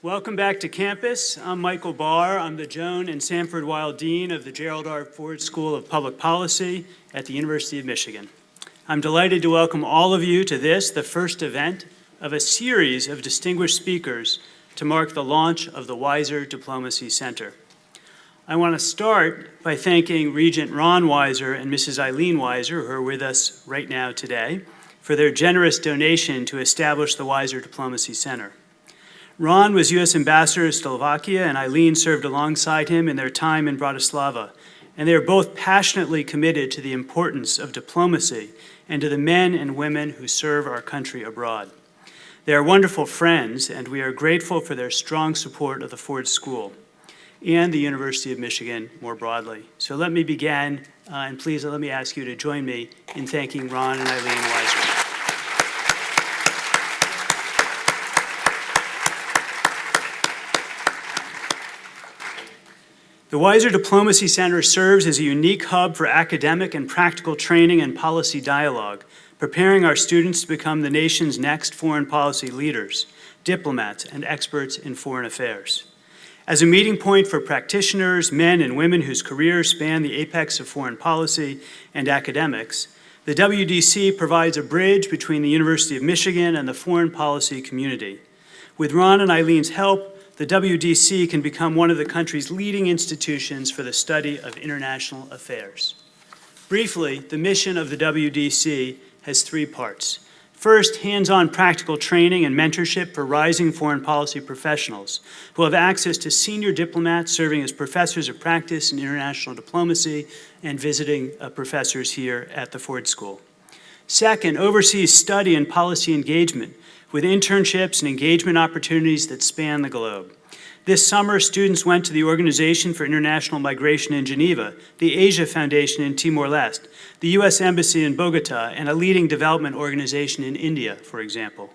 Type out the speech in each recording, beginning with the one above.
Welcome back to campus. I'm Michael Barr. I'm the Joan and Sanford Weill Dean of the Gerald R. Ford School of Public Policy at the University of Michigan. I'm delighted to welcome all of you to this, the first event of a series of distinguished speakers to mark the launch of the Weiser Diplomacy Center. I want to start by thanking Regent Ron Weiser and Mrs. Eileen Weiser, who are with us right now today, for their generous donation to establish the Weiser Diplomacy Center. Ron was U.S. Ambassador to Slovakia, and Eileen served alongside him in their time in Bratislava. And they are both passionately committed to the importance of diplomacy and to the men and women who serve our country abroad. They are wonderful friends, and we are grateful for their strong support of the Ford School and the University of Michigan more broadly. So let me begin, uh, and please let me ask you to join me in thanking Ron and Eileen Weiser. The Weiser Diplomacy Center serves as a unique hub for academic and practical training and policy dialogue, preparing our students to become the nation's next foreign policy leaders, diplomats, and experts in foreign affairs. As a meeting point for practitioners, men and women whose careers span the apex of foreign policy and academics, the WDC provides a bridge between the University of Michigan and the foreign policy community. With Ron and Eileen's help, the WDC can become one of the country's leading institutions for the study of international affairs. Briefly, the mission of the WDC has three parts. First, hands-on practical training and mentorship for rising foreign policy professionals who have access to senior diplomats serving as professors of practice in international diplomacy and visiting uh, professors here at the Ford School. Second, overseas study and policy engagement with internships and engagement opportunities that span the globe. This summer, students went to the Organization for International Migration in Geneva, the Asia Foundation in Timor-Leste, the U.S. Embassy in Bogota, and a leading development organization in India, for example.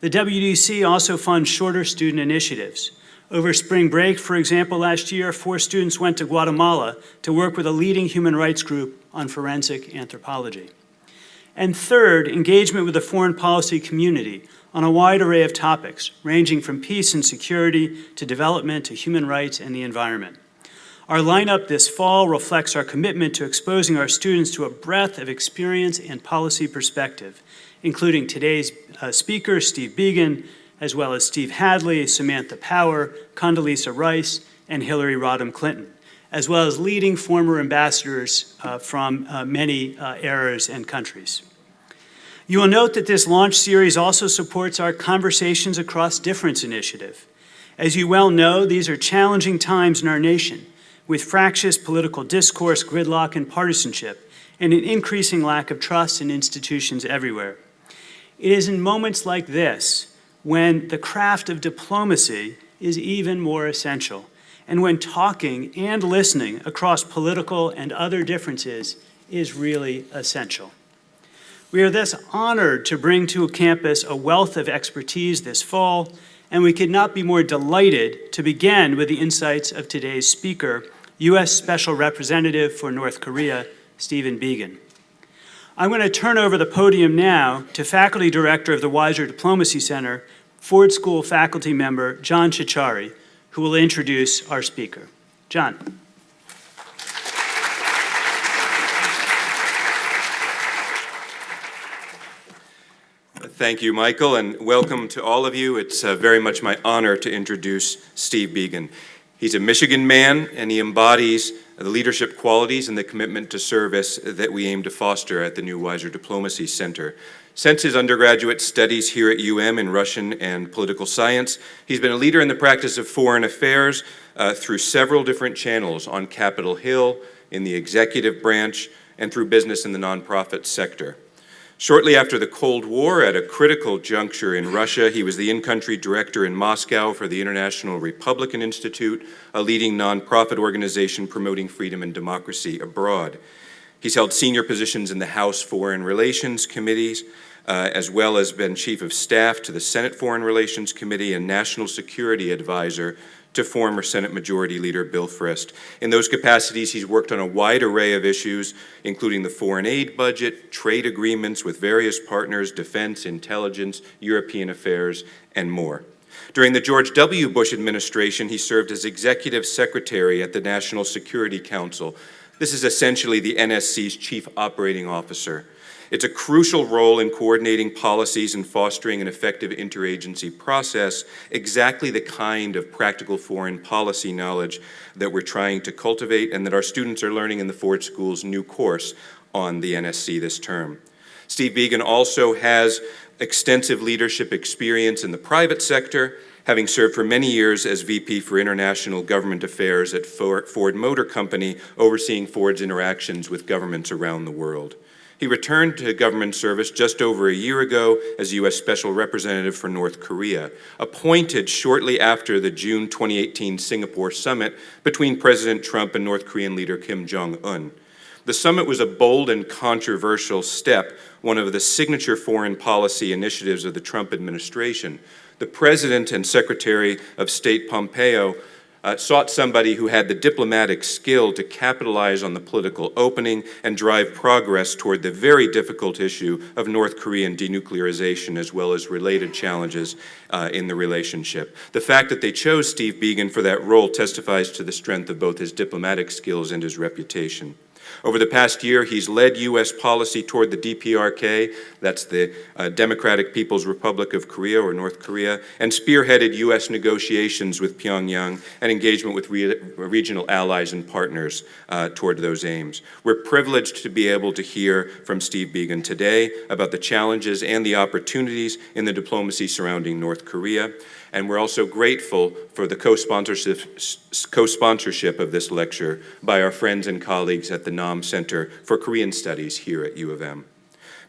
The WDC also funds shorter student initiatives. Over spring break, for example, last year, four students went to Guatemala to work with a leading human rights group on forensic anthropology. And third, engagement with the foreign policy community on a wide array of topics, ranging from peace and security to development to human rights and the environment. Our lineup this fall reflects our commitment to exposing our students to a breadth of experience and policy perspective, including today's uh, speaker, Steve Biegun, as well as Steve Hadley, Samantha Power, Condoleezza Rice, and Hillary Rodham Clinton, as well as leading former ambassadors uh, from uh, many uh, eras and countries. You will note that this launch series also supports our Conversations Across Difference initiative. As you well know, these are challenging times in our nation, with fractious political discourse, gridlock, and partisanship, and an increasing lack of trust in institutions everywhere. It is in moments like this when the craft of diplomacy is even more essential, and when talking and listening across political and other differences is really essential. We are thus honored to bring to campus a wealth of expertise this fall, and we could not be more delighted to begin with the insights of today's speaker, U.S. Special Representative for North Korea, Stephen Biegun. I'm going to turn over the podium now to Faculty Director of the Weiser Diplomacy Center, Ford School faculty member John Ciorciari, who will introduce our speaker. John. Thank you, Michael, and welcome to all of you. It's uh, very much my honor to introduce Steve Biegun. He's a Michigan man, and he embodies the leadership qualities and the commitment to service that we aim to foster at the new Weiser Diplomacy Center. Since his undergraduate studies here at UM in Russian and political science, he's been a leader in the practice of foreign affairs uh, through several different channels on Capitol Hill, in the executive branch, and through business in the nonprofit sector. Shortly after the Cold War, at a critical juncture in Russia, he was the in-country director in Moscow for the International Republican Institute, a leading nonprofit organization promoting freedom and democracy abroad. He's held senior positions in the House Foreign Relations Committees, uh, as well as been Chief of Staff to the Senate Foreign Relations Committee and National Security Advisor to former Senate Majority Leader Bill Frist. In those capacities, he's worked on a wide array of issues, including the foreign aid budget, trade agreements with various partners, defense, intelligence, European affairs, and more. During the George W. Bush administration, he served as executive secretary at the National Security Council. This is essentially the NSC's chief operating officer. It's a crucial role in coordinating policies and fostering an effective interagency process, exactly the kind of practical foreign policy knowledge that we're trying to cultivate and that our students are learning in the Ford School's new course on the NSC this term. Steve Biegun also has extensive leadership experience in the private sector, having served for many years as VP for International Government Affairs at Ford Motor Company, overseeing Ford's interactions with governments around the world. He returned to government service just over a year ago as U.S. Special Representative for North Korea, appointed shortly after the June 2018 Singapore summit between President Trump and North Korean leader Kim Jong-un. The summit was a bold and controversial step, one of the signature foreign policy initiatives of the Trump administration. The President and Secretary of State Pompeo uh, sought somebody who had the diplomatic skill to capitalize on the political opening and drive progress toward the very difficult issue of North Korean denuclearization as well as related challenges uh, in the relationship. The fact that they chose Steve Biegun for that role testifies to the strength of both his diplomatic skills and his reputation. Over the past year, he's led U.S. policy toward the DPRK, that's the uh, Democratic People's Republic of Korea or North Korea, and spearheaded U.S. negotiations with Pyongyang and engagement with re regional allies and partners uh, toward those aims. We're privileged to be able to hear from Steve Biegun today about the challenges and the opportunities in the diplomacy surrounding North Korea. And we're also grateful for the co-sponsorship co of this lecture by our friends and colleagues at the Nam Center for Korean Studies here at U of M.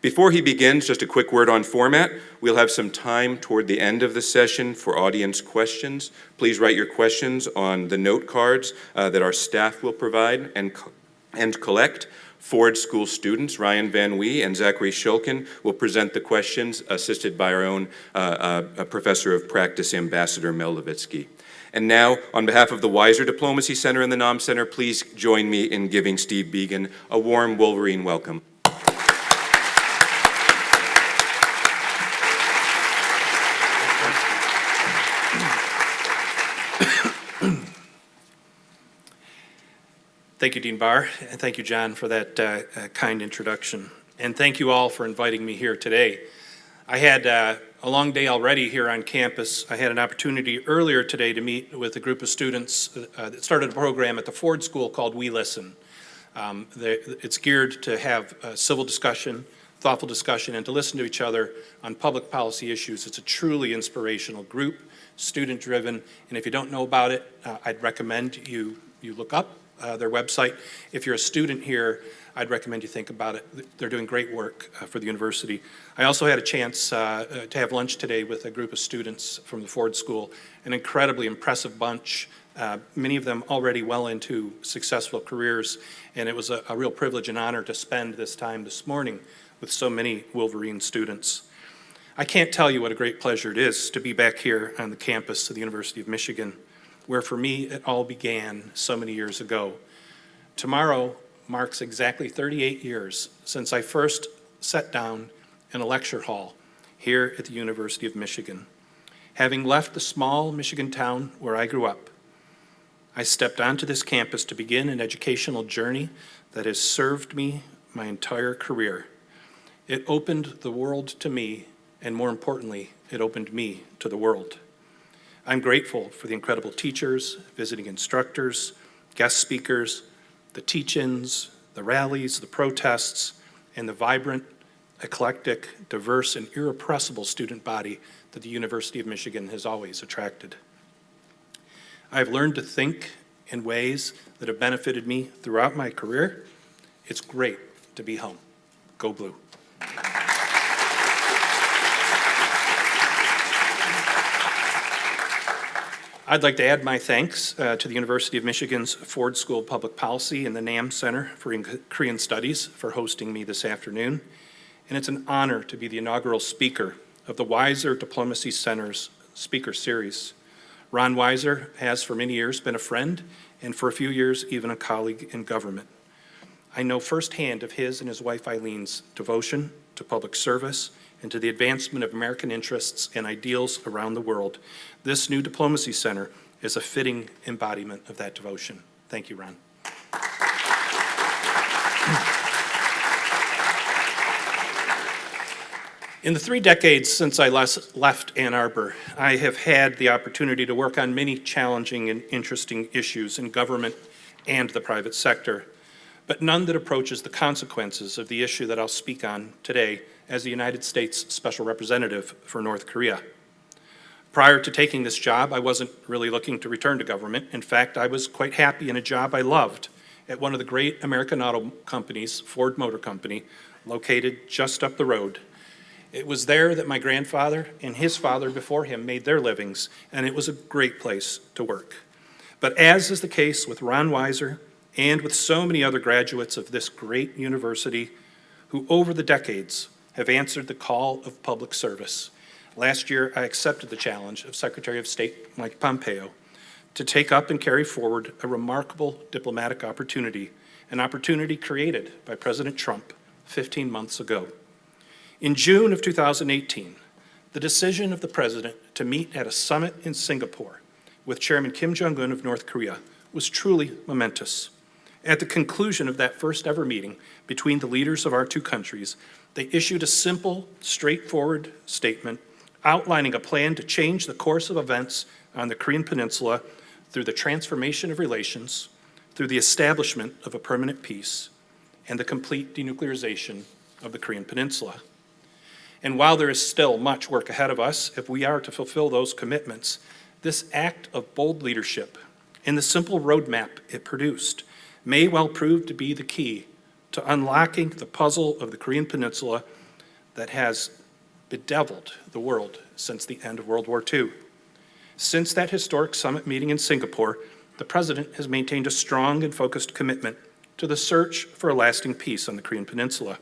Before he begins, just a quick word on format. We'll have some time toward the end of the session for audience questions. Please write your questions on the note cards uh, that our staff will provide and, and collect. Ford School students, Ryan Van Wee and Zachary Shulkin, will present the questions, assisted by our own uh, uh, Professor of Practice, Ambassador Mel Levitsky. And now, on behalf of the Weiser Diplomacy Center and the NAM Center, please join me in giving Steve Biegun a warm Wolverine welcome. Thank you, Dean Barr, and thank you, John, for that uh, uh, kind introduction. And thank you all for inviting me here today. I had uh, a long day already here on campus. I had an opportunity earlier today to meet with a group of students uh, that started a program at the Ford School called We Listen. Um, it's geared to have civil discussion, thoughtful discussion, and to listen to each other on public policy issues. It's a truly inspirational group, student-driven, and if you don't know about it, uh, I'd recommend you, you look up uh, their website. If you're a student here, I'd recommend you think about it. They're doing great work uh, for the university. I also had a chance uh, uh, to have lunch today with a group of students from the Ford School, an incredibly impressive bunch, uh, many of them already well into successful careers, and it was a, a real privilege and honor to spend this time this morning with so many Wolverine students. I can't tell you what a great pleasure it is to be back here on the campus of the University of Michigan where for me it all began so many years ago. Tomorrow marks exactly 38 years since I first sat down in a lecture hall here at the University of Michigan. Having left the small Michigan town where I grew up, I stepped onto this campus to begin an educational journey that has served me my entire career. It opened the world to me, and more importantly, it opened me to the world. I'm grateful for the incredible teachers, visiting instructors, guest speakers, the teach-ins, the rallies, the protests, and the vibrant, eclectic, diverse, and irrepressible student body that the University of Michigan has always attracted. I've learned to think in ways that have benefited me throughout my career. It's great to be home. Go Blue. I'd like to add my thanks uh, to the University of Michigan's Ford School of Public Policy and the NAM Center for Korean Studies for hosting me this afternoon. And it's an honor to be the inaugural speaker of the Weiser Diplomacy Center's speaker series. Ron Weiser has for many years been a friend and for a few years even a colleague in government. I know firsthand of his and his wife Eileen's devotion to public service and to the advancement of American interests and ideals around the world, this new diplomacy center is a fitting embodiment of that devotion. Thank you, Ron. In the three decades since I left Ann Arbor, I have had the opportunity to work on many challenging and interesting issues in government and the private sector, but none that approaches the consequences of the issue that I'll speak on today as the United States Special Representative for North Korea. Prior to taking this job, I wasn't really looking to return to government. In fact, I was quite happy in a job I loved at one of the great American auto companies, Ford Motor Company, located just up the road. It was there that my grandfather and his father before him made their livings, and it was a great place to work. But as is the case with Ron Weiser and with so many other graduates of this great university who over the decades have answered the call of public service, last year I accepted the challenge of Secretary of State Mike Pompeo to take up and carry forward a remarkable diplomatic opportunity, an opportunity created by President Trump 15 months ago. In June of 2018, the decision of the president to meet at a summit in Singapore with Chairman Kim Jong-un of North Korea was truly momentous. At the conclusion of that first ever meeting between the leaders of our two countries, they issued a simple, straightforward statement outlining a plan to change the course of events on the Korean Peninsula through the transformation of relations, through the establishment of a permanent peace, and the complete denuclearization of the Korean Peninsula. And while there is still much work ahead of us, if we are to fulfill those commitments, this act of bold leadership and the simple roadmap it produced may well prove to be the key to unlocking the puzzle of the Korean Peninsula that has bedeviled the world since the end of World War II. Since that historic summit meeting in Singapore, the President has maintained a strong and focused commitment to the search for a lasting peace on the Korean Peninsula.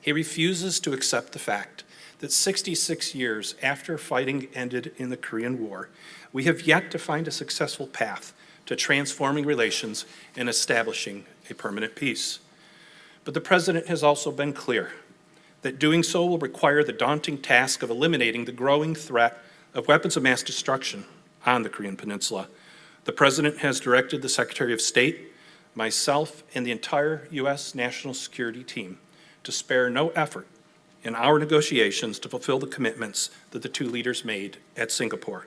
He refuses to accept the fact that 66 years after fighting ended in the Korean War, we have yet to find a successful path to transforming relations and establishing a permanent peace. But the President has also been clear that doing so will require the daunting task of eliminating the growing threat of weapons of mass destruction on the Korean Peninsula. The President has directed the Secretary of State, myself, and the entire U.S. national security team to spare no effort in our negotiations to fulfill the commitments that the two leaders made at Singapore.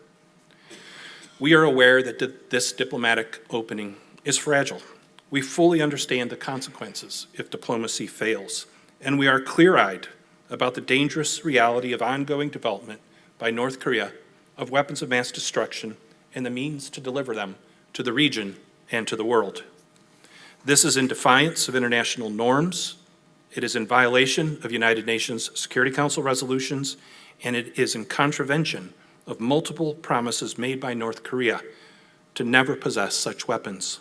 We are aware that this diplomatic opening is fragile. We fully understand the consequences if diplomacy fails, and we are clear-eyed about the dangerous reality of ongoing development by North Korea of weapons of mass destruction and the means to deliver them to the region and to the world. This is in defiance of international norms, it is in violation of United Nations Security Council resolutions, and it is in contravention of multiple promises made by North Korea to never possess such weapons.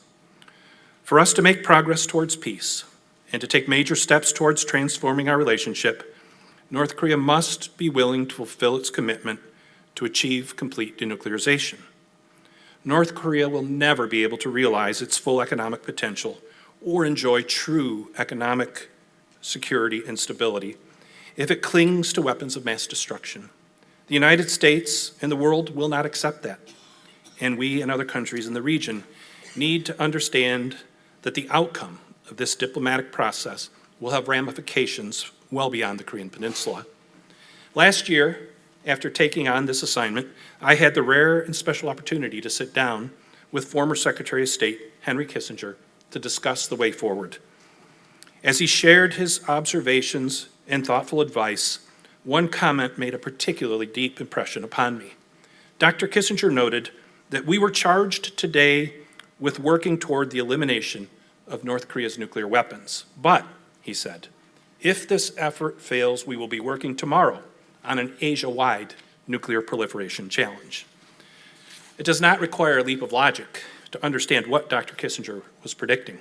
For us to make progress towards peace and to take major steps towards transforming our relationship, North Korea must be willing to fulfill its commitment to achieve complete denuclearization. North Korea will never be able to realize its full economic potential or enjoy true economic security, and stability if it clings to weapons of mass destruction. The United States and the world will not accept that. And we and other countries in the region need to understand that the outcome of this diplomatic process will have ramifications well beyond the Korean Peninsula. Last year, after taking on this assignment, I had the rare and special opportunity to sit down with former Secretary of State Henry Kissinger to discuss the way forward. As he shared his observations and thoughtful advice, one comment made a particularly deep impression upon me. Dr. Kissinger noted that we were charged today with working toward the elimination of North Korea's nuclear weapons. But, he said, if this effort fails, we will be working tomorrow on an Asia-wide nuclear proliferation challenge. It does not require a leap of logic to understand what Dr. Kissinger was predicting.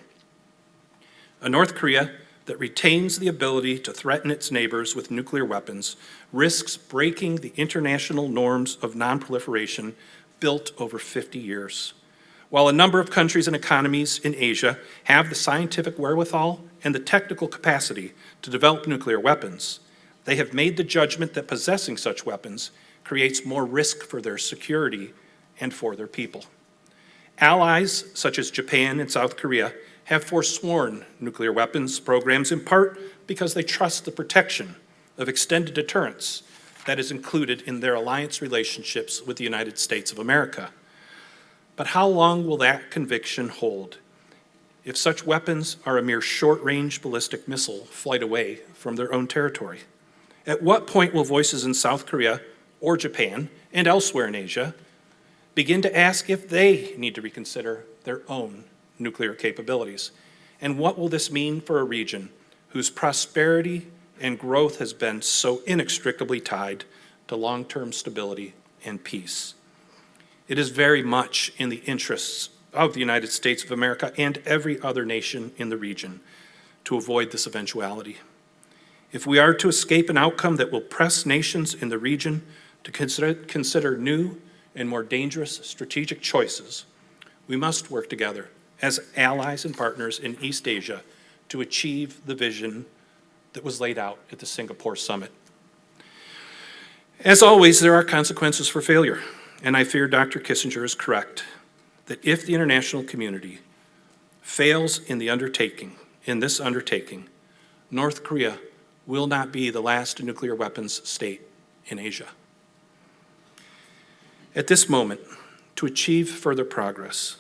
A North Korea that retains the ability to threaten its neighbors with nuclear weapons risks breaking the international norms of nonproliferation built over 50 years. While a number of countries and economies in Asia have the scientific wherewithal and the technical capacity to develop nuclear weapons, They have made the judgment that possessing such weapons creates more risk for their security and for their people. Allies such as Japan and South Korea have forsworn nuclear weapons programs in part because they trust the protection of extended deterrence that is included in their alliance relationships with the United States of America. But how long will that conviction hold if such weapons are a mere short-range ballistic missile flight away from their own territory? At what point will voices in South Korea or Japan and elsewhere in Asia begin to ask if they need to reconsider their own nuclear capabilities? And what will this mean for a region whose prosperity and growth has been so inextricably tied to long-term stability and peace? It is very much in the interests of the United States of America and every other nation in the region to avoid this eventuality. If we are to escape an outcome that will press nations in the region to consider, consider new and more dangerous strategic choices, we must work together as allies and partners in East Asia to achieve the vision that was laid out at the Singapore summit. As always, there are consequences for failure, and I fear Dr. Kissinger is correct that if the international community fails in the undertaking, in this undertaking, North Korea will not be the last nuclear weapons state in Asia. At this moment, to achieve further progress,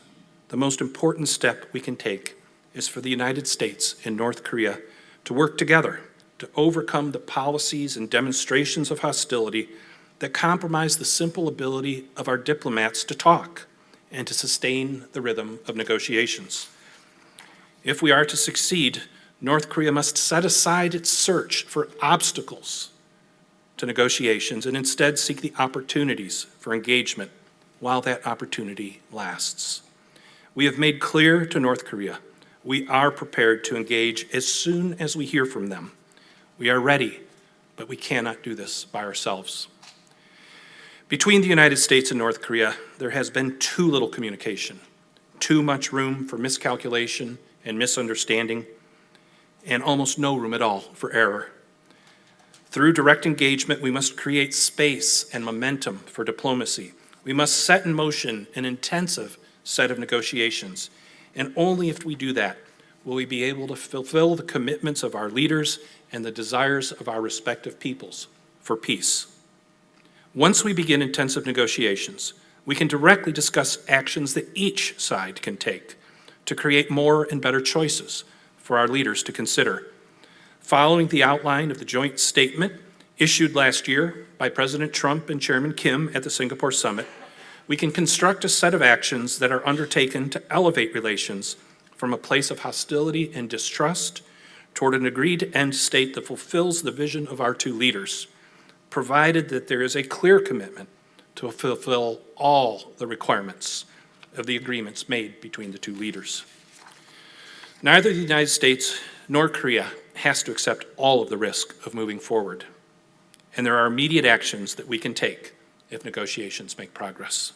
the most important step we can take is for the United States and North Korea to work together to overcome the policies and demonstrations of hostility that compromise the simple ability of our diplomats to talk and to sustain the rhythm of negotiations. If we are to succeed, North Korea must set aside its search for obstacles to negotiations and instead seek the opportunities for engagement while that opportunity lasts. We have made clear to North Korea we are prepared to engage as soon as we hear from them. We are ready, but we cannot do this by ourselves. Between the United States and North Korea, there has been too little communication, too much room for miscalculation and misunderstanding, and almost no room at all for error. Through direct engagement, we must create space and momentum for diplomacy. We must set in motion an intensive set of negotiations, and only if we do that will we be able to fulfill the commitments of our leaders and the desires of our respective peoples for peace. Once we begin intensive negotiations, we can directly discuss actions that each side can take to create more and better choices for our leaders to consider. Following the outline of the joint statement issued last year by President Trump and Chairman Kim at the Singapore summit, we can construct a set of actions that are undertaken to elevate relations from a place of hostility and distrust toward an agreed end state that fulfills the vision of our two leaders, provided that there is a clear commitment to fulfill all the requirements of the agreements made between the two leaders. Neither the United States nor Korea has to accept all of the risk of moving forward, and there are immediate actions that we can take if negotiations make progress.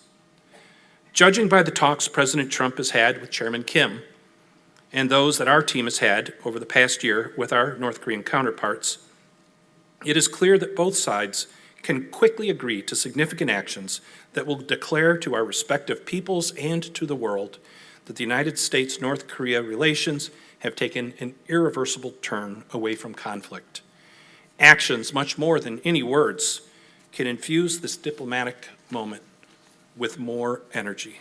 Judging by the talks President Trump has had with Chairman Kim and those that our team has had over the past year with our North Korean counterparts, it is clear that both sides can quickly agree to significant actions that will declare to our respective peoples and to the world that the United States-North Korea relations have taken an irreversible turn away from conflict. Actions, much more than any words, can infuse this diplomatic moment with more energy.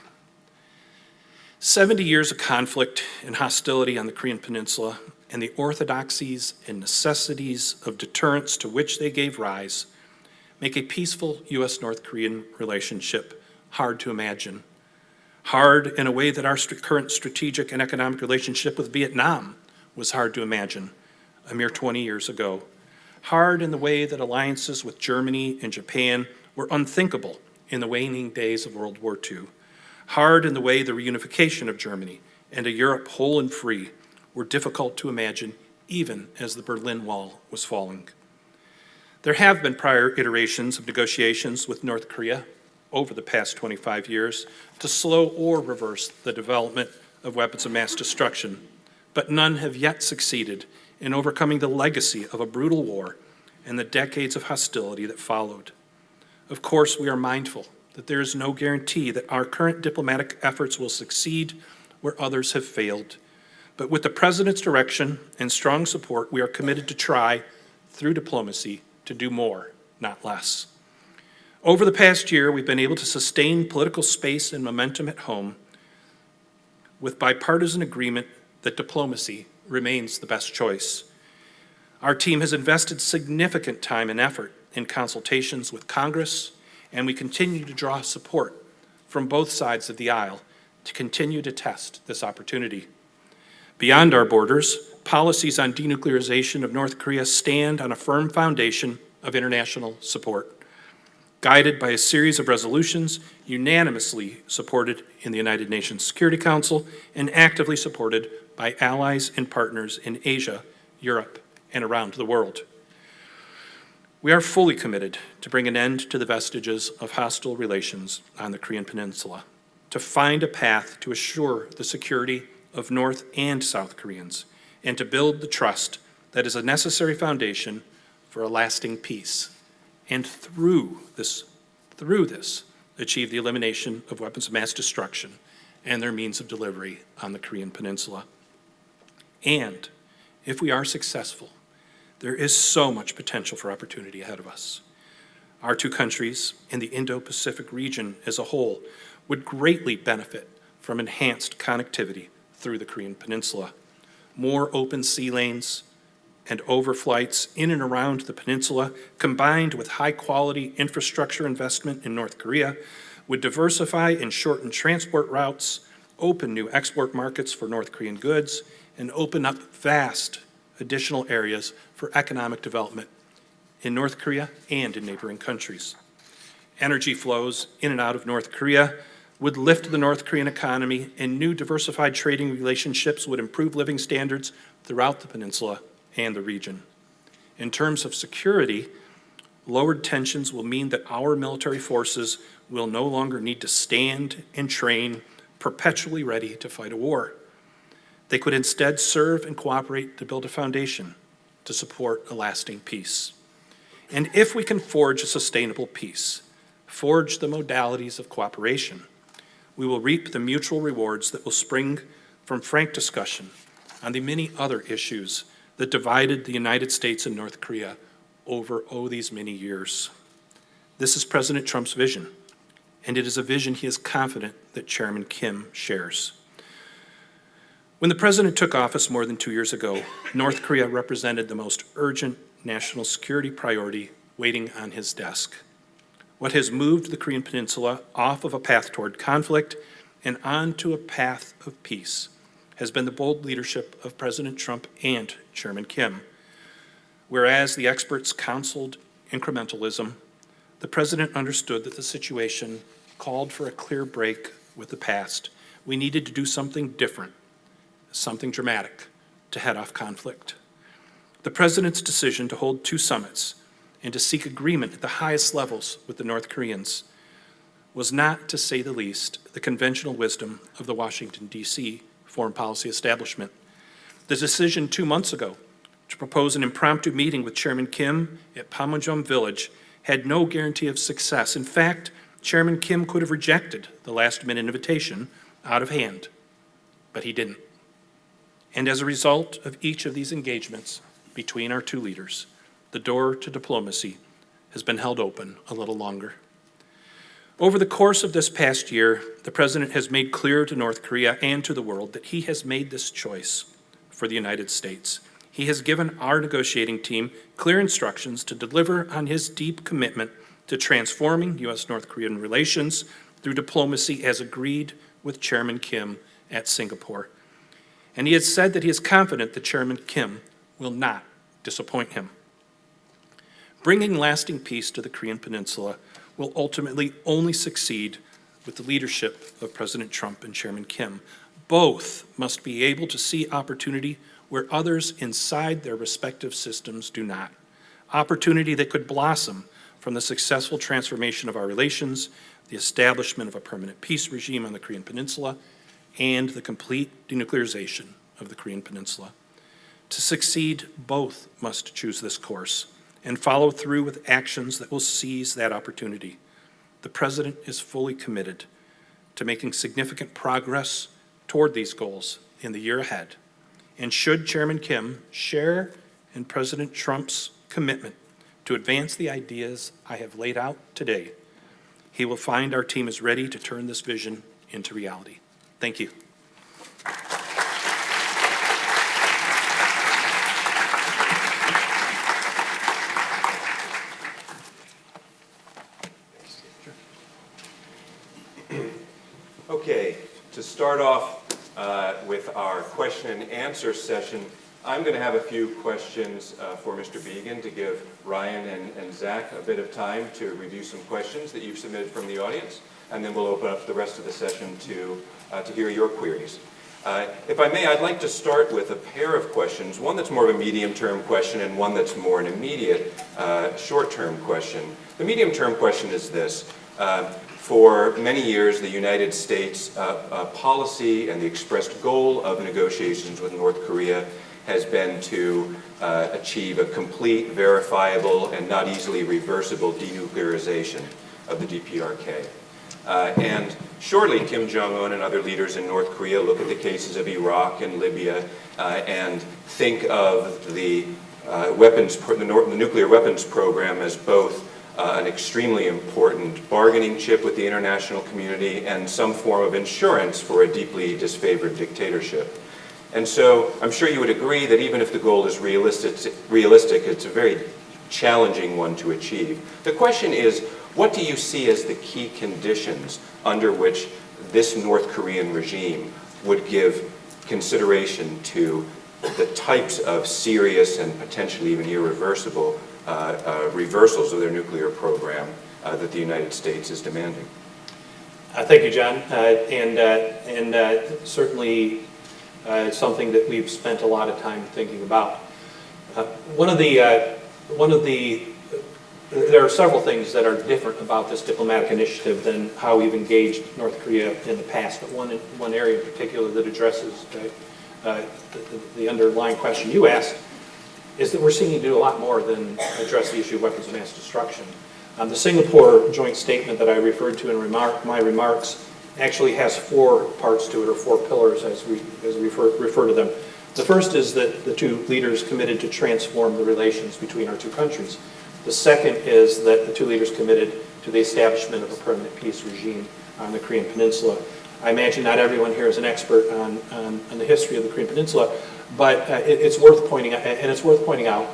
70 years of conflict and hostility on the Korean Peninsula and the orthodoxies and necessities of deterrence to which they gave rise make a peaceful U.S.-North Korean relationship hard to imagine. Hard in a way that our st current strategic and economic relationship with Vietnam was hard to imagine a mere 20 years ago. Hard in the way that alliances with Germany and Japan were unthinkable in the waning days of World War II. Hard in the way the reunification of Germany and a Europe whole and free were difficult to imagine even as the Berlin Wall was falling. There have been prior iterations of negotiations with North Korea over the past 25 years to slow or reverse the development of weapons of mass destruction, but none have yet succeeded in overcoming the legacy of a brutal war and the decades of hostility that followed. Of course, we are mindful that there is no guarantee that our current diplomatic efforts will succeed where others have failed. But with the President's direction and strong support, we are committed to try, through diplomacy, to do more, not less. Over the past year, we've been able to sustain political space and momentum at home with bipartisan agreement that diplomacy remains the best choice. Our team has invested significant time and effort in consultations with Congress, and we continue to draw support from both sides of the aisle to continue to test this opportunity. Beyond our borders, policies on denuclearization of North Korea stand on a firm foundation of international support, guided by a series of resolutions unanimously supported in the United Nations Security Council and actively supported by allies and partners in Asia, Europe, and around the world. We are fully committed to bring an end to the vestiges of hostile relations on the Korean Peninsula, to find a path to assure the security of North and South Koreans, and to build the trust that is a necessary foundation for a lasting peace. And through this, through this, achieve the elimination of weapons of mass destruction and their means of delivery on the Korean Peninsula. And if we are successful, there is so much potential for opportunity ahead of us. Our two countries and the Indo-Pacific region as a whole would greatly benefit from enhanced connectivity through the Korean Peninsula. More open sea lanes and overflights in and around the peninsula, combined with high-quality infrastructure investment in North Korea, would diversify and shorten transport routes, open new export markets for North Korean goods, and open up vast additional areas for economic development in North Korea and in neighboring countries. Energy flows in and out of North Korea would lift the North Korean economy, and new diversified trading relationships would improve living standards throughout the peninsula and the region. In terms of security, lowered tensions will mean that our military forces will no longer need to stand and train perpetually ready to fight a war. They could instead serve and cooperate to build a foundation to support a lasting peace. And if we can forge a sustainable peace, forge the modalities of cooperation, we will reap the mutual rewards that will spring from frank discussion on the many other issues that divided the United States and North Korea over, oh, these many years. This is President Trump's vision, and it is a vision he is confident that Chairman Kim shares. When the president took office more than two years ago, North Korea represented the most urgent national security priority waiting on his desk. What has moved the Korean Peninsula off of a path toward conflict and onto a path of peace has been the bold leadership of President Trump and Chairman Kim. Whereas the experts counseled incrementalism, the president understood that the situation called for a clear break with the past. We needed to do something different something dramatic to head off conflict. The President's decision to hold two summits and to seek agreement at the highest levels with the North Koreans was not, to say the least, the conventional wisdom of the Washington, D.C. foreign policy establishment. The decision two months ago to propose an impromptu meeting with Chairman Kim at Panmunjom Village had no guarantee of success. In fact, Chairman Kim could have rejected the last-minute invitation out of hand, but he didn't. And as a result of each of these engagements between our two leaders, the door to diplomacy has been held open a little longer. Over the course of this past year, the President has made clear to North Korea and to the world that he has made this choice for the United States. He has given our negotiating team clear instructions to deliver on his deep commitment to transforming U.S.-North Korean relations through diplomacy as agreed with Chairman Kim at Singapore and he has said that he is confident that Chairman Kim will not disappoint him. Bringing lasting peace to the Korean Peninsula will ultimately only succeed with the leadership of President Trump and Chairman Kim. Both must be able to see opportunity where others inside their respective systems do not. Opportunity that could blossom from the successful transformation of our relations, the establishment of a permanent peace regime on the Korean Peninsula, and the complete denuclearization of the Korean Peninsula. To succeed, both must choose this course, and follow through with actions that will seize that opportunity. The President is fully committed to making significant progress toward these goals in the year ahead. And should Chairman Kim share in President Trump's commitment to advance the ideas I have laid out today, he will find our team is ready to turn this vision into reality. Thank you. Okay, to start off uh, with our question and answer session, I'm going to have a few questions uh, for Mr. Biegun to give Ryan and and Zach a bit of time to review some questions that you've submitted from the audience, and then we'll open up the rest of the session to, uh, to hear your queries. Uh, If I may, I'd like to start with a pair of questions, one that's more of a medium-term question and one that's more an immediate, uh, short-term question. The medium-term question is this. Uh, For many years, the United States uh, uh, policy and the expressed goal of negotiations with North Korea has been to uh, achieve a complete, verifiable, and not easily reversible denuclearization of the DPRK. Uh, And shortly, Kim Jong-un and other leaders in North Korea look at the cases of Iraq and Libya uh, and think of the uh, weapons, the the nuclear weapons program as both uh, an extremely important bargaining chip with the international community and some form of insurance for a deeply disfavored dictatorship. And so I'm sure you would agree that even if the goal is realistic, realistic, it's a very challenging one to achieve. The question is, what do you see as the key conditions under which this North Korean regime would give consideration to the types of serious and potentially even irreversible uh, uh, reversals of their nuclear program uh, that the United States is demanding? Uh, Thank you, John. Uh, And, uh, and certainly, something that we've spent a lot of time thinking about. One of the, one of the, there are several things that are different about this diplomatic initiative than how we've engaged North Korea in the past. But one, one area in particular that addresses uh, uh, the- the underlying question you asked is that we're seeing you do a lot more than address the issue of weapons of mass destruction. Um, The Singapore joint statement that I referred to in remark, my remarks actually has four parts to it, or four pillars as we, as we refer, refer to them. The first is that the two leaders committed to transform the relations between our two countries. The second is that the two leaders committed to the establishment of a permanent peace regime on the Korean Peninsula. I imagine not everyone here is an expert on, on, on the history of the Korean Peninsula, but uh, it, it's worth pointing out, and it's worth pointing out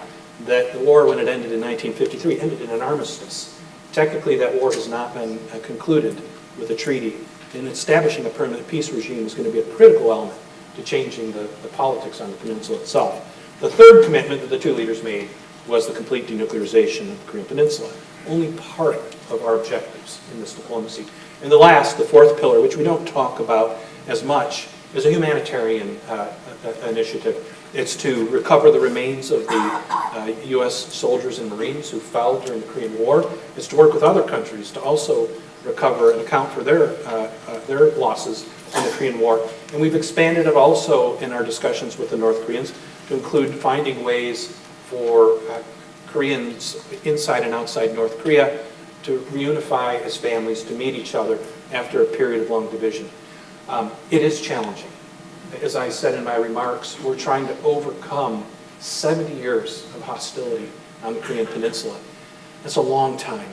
that the war, when it ended in 1953, ended in an armistice. Technically, that war has not been uh, concluded with a treaty, and establishing a permanent peace regime is going to be a critical element to changing the, the politics on the peninsula itself. The third commitment that the two leaders made was the complete denuclearization of the Korean Peninsula, only part of our objectives in this diplomacy. And the last, the fourth pillar, which we don't talk about as much, is a humanitarian uh, uh, initiative. It's to recover the remains of the uh, U.S. soldiers and Marines who fell during the Korean War. It's to work with other countries to also recover and account for their, uh, uh, their losses in the Korean War. And we've expanded it also in our discussions with the North Koreans to include finding ways for uh, Koreans inside and outside North Korea to reunify as families, to meet each other after a period of long division. Um, It is challenging. As I said in my remarks, we're trying to overcome 70 years of hostility on the Korean Peninsula. That's a long time.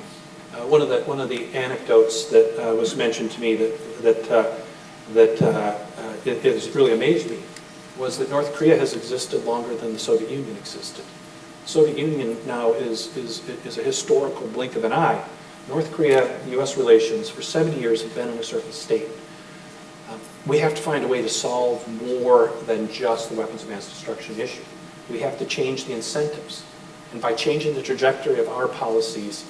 Uh, One of the, one of the anecdotes that uh, was mentioned to me that, that, uh, that uh, uh, it it has really amazed me was that North Korea has existed longer than the Soviet Union existed. Soviet Union now is, is, is a historical blink of an eye. North Korea-U.S. relations for 70 years have been in a certain state. Um, We have to find a way to solve more than just the weapons of mass destruction issue. We have to change the incentives. And by changing the trajectory of our policies,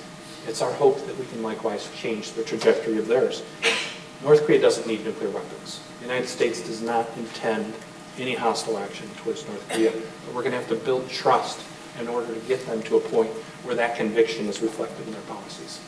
it's our hope that we can likewise change the trajectory of theirs. North Korea doesn't need nuclear weapons. The United States does not intend any hostile action towards North Korea. But we're going to have to build trust in order to get them to a point where that conviction is reflected in their policies.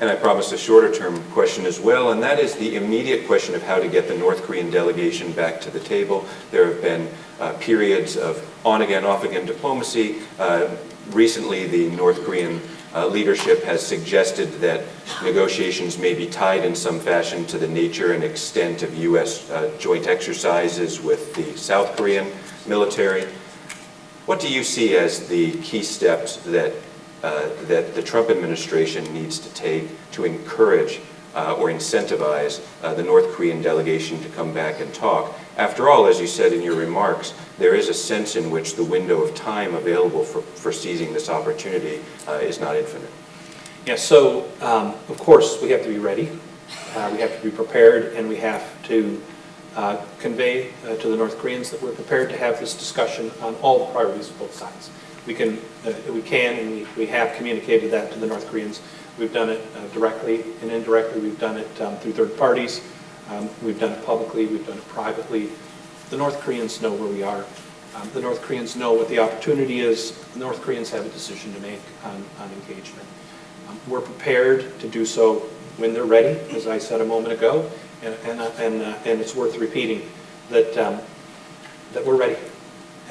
And I promised a shorter-term question as well, and that is the immediate question of how to get the North Korean delegation back to the table. There have been uh, periods of on-again, off-again diplomacy. Uh, recently, the North Korean uh, leadership has suggested that negotiations may be tied in some fashion to the nature and extent of U.S. uh, joint exercises with the South Korean military. What do you see as the key steps that, uh, that the Trump administration needs to take to encourage uh, or incentivize uh, the North Korean delegation to come back and talk? After all, as you said in your remarks, there is a sense in which the window of time available for, for seizing this opportunity uh, is not infinite. Yeah, so, um, of course, we have to be ready, uh, we have to be prepared, and we have to uh, convey uh, to the North Koreans that we're prepared to have this discussion on all the priorities of both sides. We can, uh, we can, and we- we have communicated that to the North Koreans. We've done it uh, directly and indirectly, we've done it um, through third parties, Um, we've done it publicly, we've done it privately. The North Koreans know where we are. Um, The North Koreans know what the opportunity is. The North Koreans have a decision to make on on engagement. Um, We're prepared to do so when they're ready, as I said a moment ago, and, and, uh, and uh, and it's worth repeating that, um, that we're ready.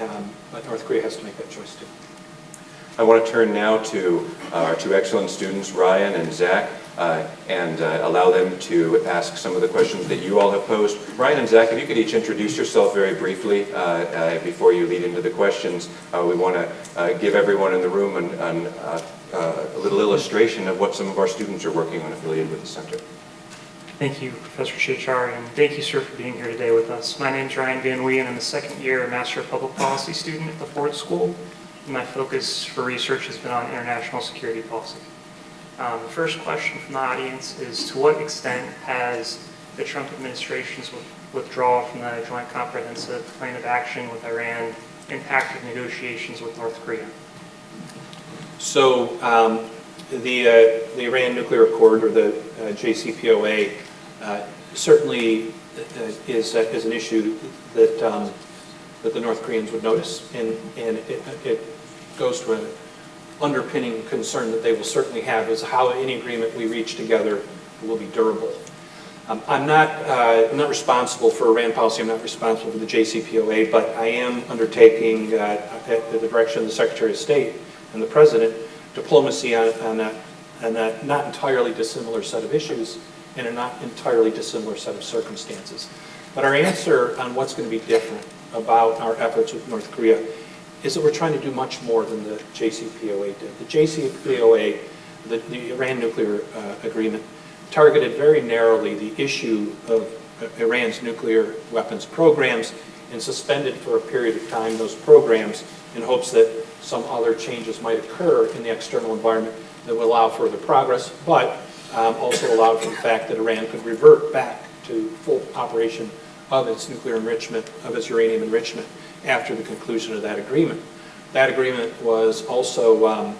Um, But North Korea has to make that choice too. I want to turn now to our two excellent students, Ryan and Zach, uh, and uh, allow them to ask some of the questions that you all have posed. Ryan and Zach, if you could each introduce yourself very briefly uh, uh, before you lead into the questions. We want to give everyone in the room an- an, a little illustration of what some of our students are working on affiliated with the center. Thank you, Professor Ciorciari, and thank you, sir, for being here today with us. My name is Ryan Van Wee, and I'm a second-year Master of Public Policy student at the Ford School. My focus for research has been on international security policy. Um, The first question from the audience is, to what extent has the Trump administration's withdrawal from the Joint Comprehensive Plan of Action with Iran impacted negotiations with North Korea? So um, the, uh, the Iran nuclear accord, or the uh, JCPOA, uh, certainly uh, is, uh, is an issue that, um, that the North Koreans would notice, and, and it, it goes to an underpinning concern that they will certainly have, is how any agreement we reach together will be durable. Um, I'm not, uh, I'm not responsible for Iran policy, I'm not responsible for the JCPOA, but I am undertaking, uh, at the direction of the Secretary of State and the President, diplomacy on, on that, on that not entirely dissimilar set of issues and a not entirely dissimilar set of circumstances. But our answer on what's going to be different about our efforts with North Korea is that we're trying to do much more than the JCPOA did. The JCPOA, the, the Iran nuclear uh, agreement, targeted very narrowly the issue of uh, Iran's nuclear weapons programs and suspended for a period of time those programs in hopes that some other changes might occur in the external environment that would allow further progress, but um, also allowed for the fact that Iran could revert back to full operation of its nuclear enrichment, of its uranium enrichment, after the conclusion of that agreement. That agreement was also um,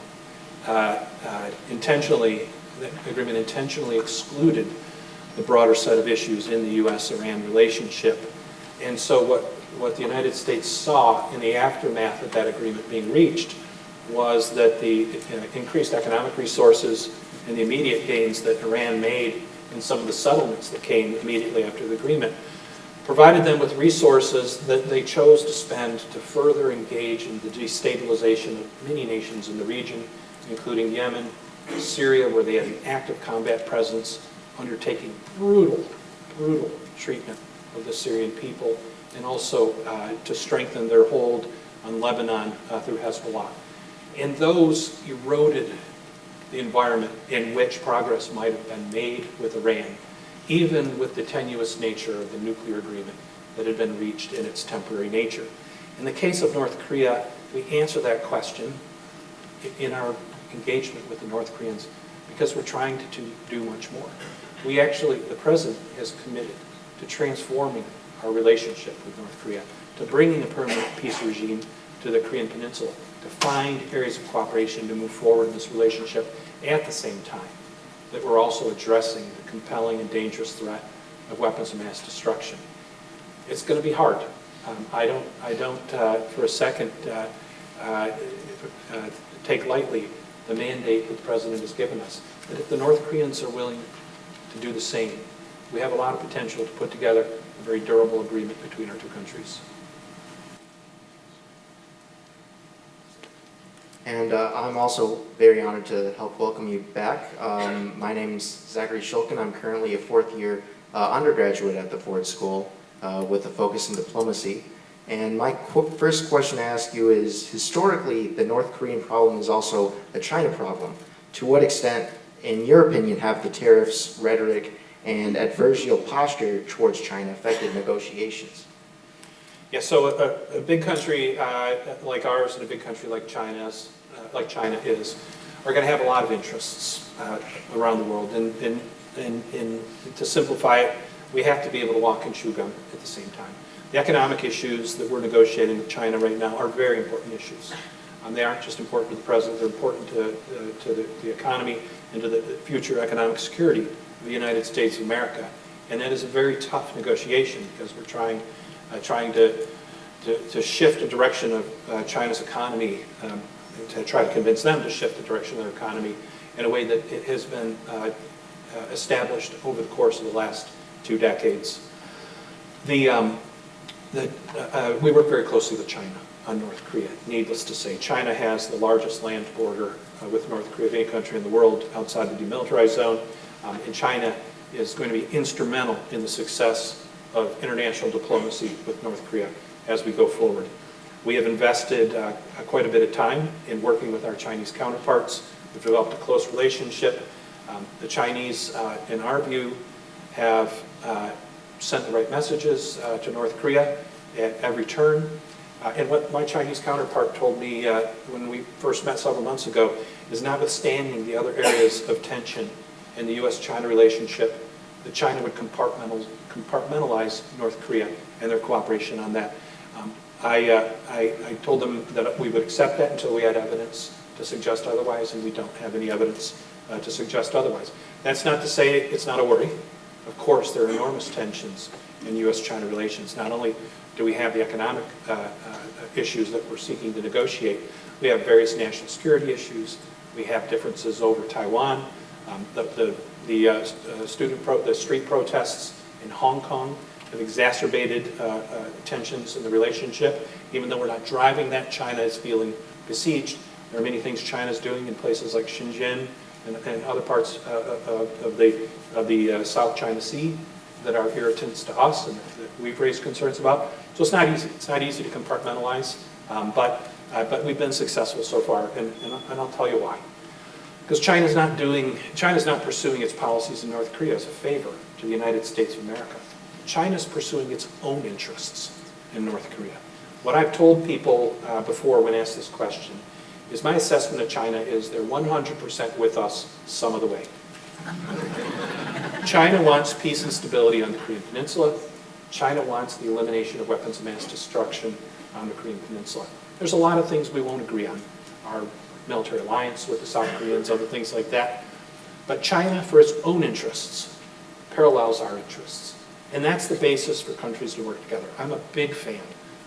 uh, uh, intentionally, that agreement intentionally excluded the broader set of issues in the U.S.-Iran relationship. And so what, what the United States saw in the aftermath of that agreement being reached was that the uh, increased economic resources and the immediate gains that Iran made in some of the settlements that came immediately after the agreement provided them with resources that they chose to spend to further engage in the destabilization of many nations in the region, including Yemen, Syria, where they had an active combat presence, undertaking brutal, brutal treatment of the Syrian people, and also uh, to strengthen their hold on Lebanon uh, through Hezbollah. And those eroded the environment in which progress might have been made with Iran, even with the tenuous nature of the nuclear agreement that had been reached in its temporary nature. In the case of North Korea, we answer that question in our engagement with the North Koreans because we're trying to do much more. We actually, the President has committed to transforming our relationship with North Korea, to bringing a permanent peace regime to the Korean Peninsula, find areas of cooperation to move forward in this relationship at the same time that we're also addressing the compelling and dangerous threat of weapons of mass destruction. It's going to be hard. Um, I don't, I don't uh, for a second, uh, uh, uh, take lightly the mandate that the President has given us, that if the North Koreans are willing to do the same, we have a lot of potential to put together a very durable agreement between our two countries. And uh, I'm also very honored to help welcome you back. Um, my name's Zachary Shulkin. I'm currently a fourth year uh, undergraduate at the Ford School uh, with a focus in diplomacy. And my qu first question to ask you is, historically, the North Korean problem is also a China problem. To what extent, in your opinion, have the tariffs, rhetoric, and adversarial posture towards China affected negotiations? Yeah, so a, a big country uh, like ours and a big country like China's, like China is, are going to have a lot of interests uh, around the world. And, and, and, and to simplify it, we have to be able to walk and chew gum at the same time. The economic issues that we're negotiating with China right now are very important issues. Um, they aren't just important to the president, they're important to, uh, to the, the economy and to the future economic security of the United States of America. And that is a very tough negotiation because we're trying uh, trying to, to, to, shift the direction of uh, China's economy, um, to try to convince them to shift the direction of their economy in a way that it has been uh, established over the course of the last two decades. The, um, the, uh, we work very closely with China on North Korea. Needless to say, China has the largest land border uh, with North Korea of any country in the world outside the demilitarized zone, um, and China is going to be instrumental in the success of international diplomacy with North Korea as we go forward. We have invested uh, quite a bit of time in working with our Chinese counterparts. We've developed a close relationship. Um, the Chinese, uh, in our view, have uh, sent the right messages uh, to North Korea at every turn. Uh, and what my Chinese counterpart told me uh, when we first met several months ago is notwithstanding the other areas of tension in the U.S.-China relationship, that China would compartmentalize North Korea and their cooperation on that. I, uh, I, I, told them that we would accept that until we had evidence to suggest otherwise, and we don't have any evidence uh, to suggest otherwise. That's not to say it's not a worry. Of course, there are enormous tensions in U.S.-China relations. Not only do we have the economic uh, uh, issues that we're seeking to negotiate, we have various national security issues. We have differences over Taiwan. Um, the, the the uh, uh, student pro the street protests in Hong Kong have exacerbated uh, uh, tensions in the relationship. Even though we're not driving that, China is feeling besieged. There are many things China is doing in places like Shenzhen and, and other parts of the, of the South China Sea that are irritants to us and that we've raised concerns about. So it's not easy. It's not easy to compartmentalize, um, but, uh, but we've been successful so far, and, and, and I'll tell you why. Because China's not doing, China's not pursuing its policies in North Korea as a favor to the United States of America. China's pursuing its own interests in North Korea. What I've told people uh, before when asked this question is my assessment of China is they're 100% with us some of the way. China wants peace and stability on the Korean Peninsula. China wants the elimination of weapons of mass destruction on the Korean Peninsula. There's a lot of things we won't agree on. Our military alliance with the South Koreans, other things like that. But China, for its own interests, parallels our interests. And that's the basis for countries to work together. I'm a big fan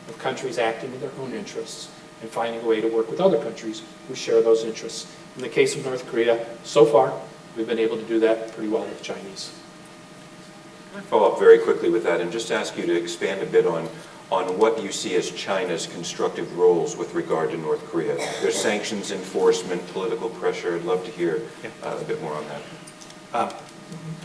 of countries acting in their own interests and finding a way to work with other countries who share those interests. In the case of North Korea, so far, we've been able to do that pretty well with the Chinese. Can I follow up very quickly with that and just ask you to expand a bit on on what you see as China's constructive roles with regard to North Korea. There's sanctions enforcement, political pressure. I'd love to hear uh, a bit more on that. Uh,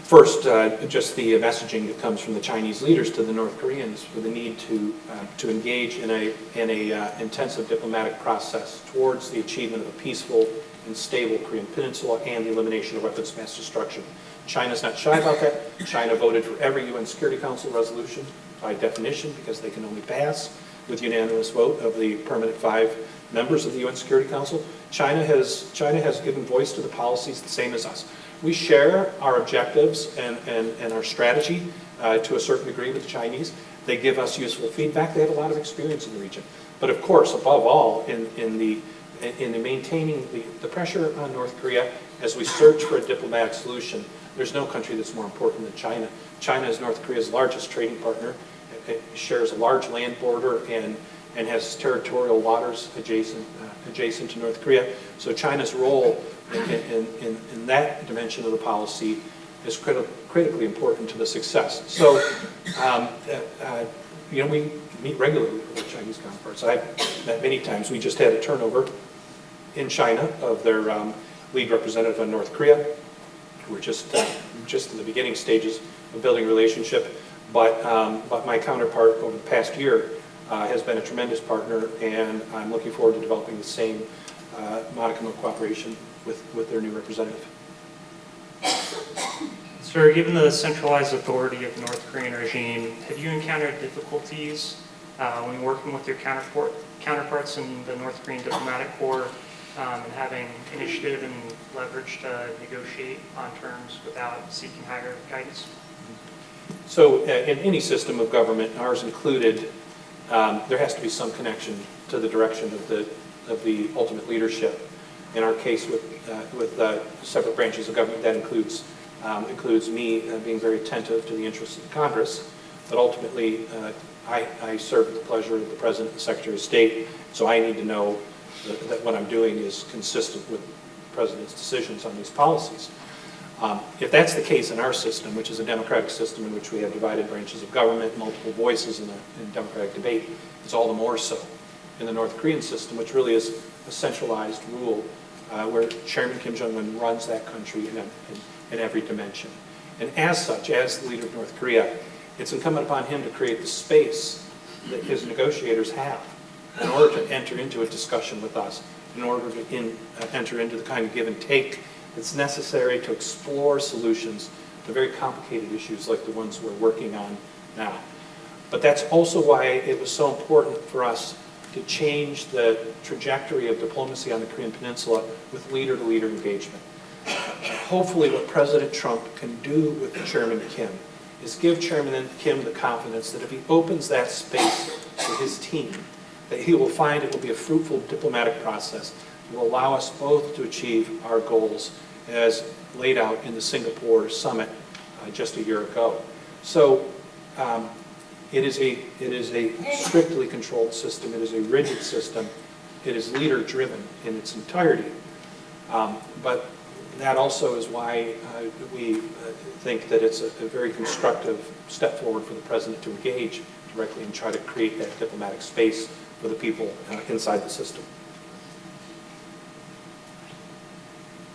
first, uh, just the messaging that comes from the Chinese leaders to the North Koreans for the need to uh, to engage in a in a uh, intensive diplomatic process towards the achievement of a peaceful and stable Korean Peninsula and the elimination of weapons of mass destruction. China's not shy about that. China voted for every UN Security Council resolution by definition because they can only pass with unanimous vote of the permanent five members of the UN Security Council. China has, China has given voice to the policies the same as us. We share our objectives and, and, and our strategy uh, to a certain degree with the Chinese. They give us useful feedback. They have a lot of experience in the region. But of course, above all, in, in the in the maintaining the, the pressure on North Korea as we search for a diplomatic solution, there's no country that's more important than China. China is North Korea's largest trading partner. It shares a large land border and, and has territorial waters adjacent, uh, adjacent to North Korea. So China's role in, in, in, that dimension of the policy is criti critically important to the success. So, um, uh, uh, you know, we meet regularly with our Chinese counterparts. I've met many times. We just had a turnover in China of their um, lead representative on North Korea. We're just, uh, just in the beginning stages of building relationship. But, um, but my counterpart over the past year uh, has been a tremendous partner, and I'm looking forward to developing the same uh, modicum of cooperation with, with their new representative. Sir, given the centralized authority of the North Korean regime, have you encountered difficulties uh, when working with your counterpart, counterparts in the North Korean diplomatic corps um, and having initiative and leverage to negotiate on terms without seeking higher guidance? So uh, in any system of government, ours included, um, there has to be some connection to the direction of the, of the ultimate leadership. In our case with, uh, with uh, separate branches of government, that includes, um, includes me uh, being very attentive to the interests of the Congress, but ultimately, uh, I, I serve at the pleasure of the President and Secretary of State, so I need to know that, that what I'm doing is consistent with the President's decisions on these policies. Um, If that's the case in our system, which is a democratic system in which we have divided branches of government, multiple voices in a in democratic debate, it's all the more so in the North Korean system, which really is a centralized rule uh, where Chairman Kim Jong-un runs that country in, a- in- in every dimension. And as such, as the leader of North Korea, it's incumbent upon him to create the space that his negotiators have in order to enter into a discussion with us, in order to in, uh, enter into the kind of give and take that's necessary to explore solutions to very complicated issues like the ones we're working on now. But that's also why it was so important for us to change the trajectory of diplomacy on the Korean Peninsula with leader-to-leader engagement. Hopefully what President Trump can do with Chairman Kim is give Chairman Kim the confidence that if he opens that space to his team, that he will find it will be a fruitful diplomatic process that will allow us both to achieve our goals as laid out in the Singapore summit uh, just a year ago. So um, it is a, it is a strictly controlled system, it is a rigid system, it is leader-driven in its entirety. Um, But that also is why uh, we uh, think that it's a a very constructive step forward for the president to engage directly and try to create that diplomatic space for the people uh, inside the system.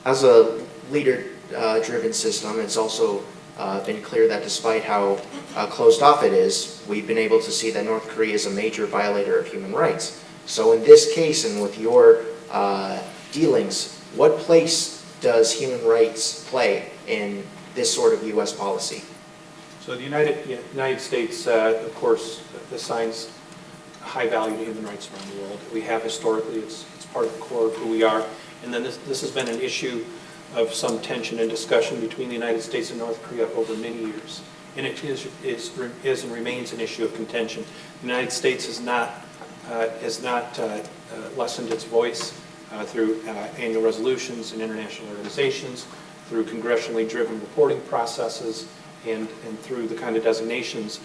As a leader-driven system, it's also uh, been clear that despite how uh, closed off it is, we've been able to see that North Korea is a major violator of human rights. So in this case and with your uh, dealings, what place does human rights play in this sort of U.S. policy? So the United, United States, uh, of course, assigns high value to human rights around the world. We have historically, it's, it's part of the core of who we are. And then this, this has been an issue of some tension and discussion between the United States and North Korea over many years. And it is, is, is and remains an issue of contention. The United States has not, uh, has not uh, uh, lessened its voice uh, through uh, annual resolutions in international organizations, through congressionally driven reporting processes, and, and through the kind of designations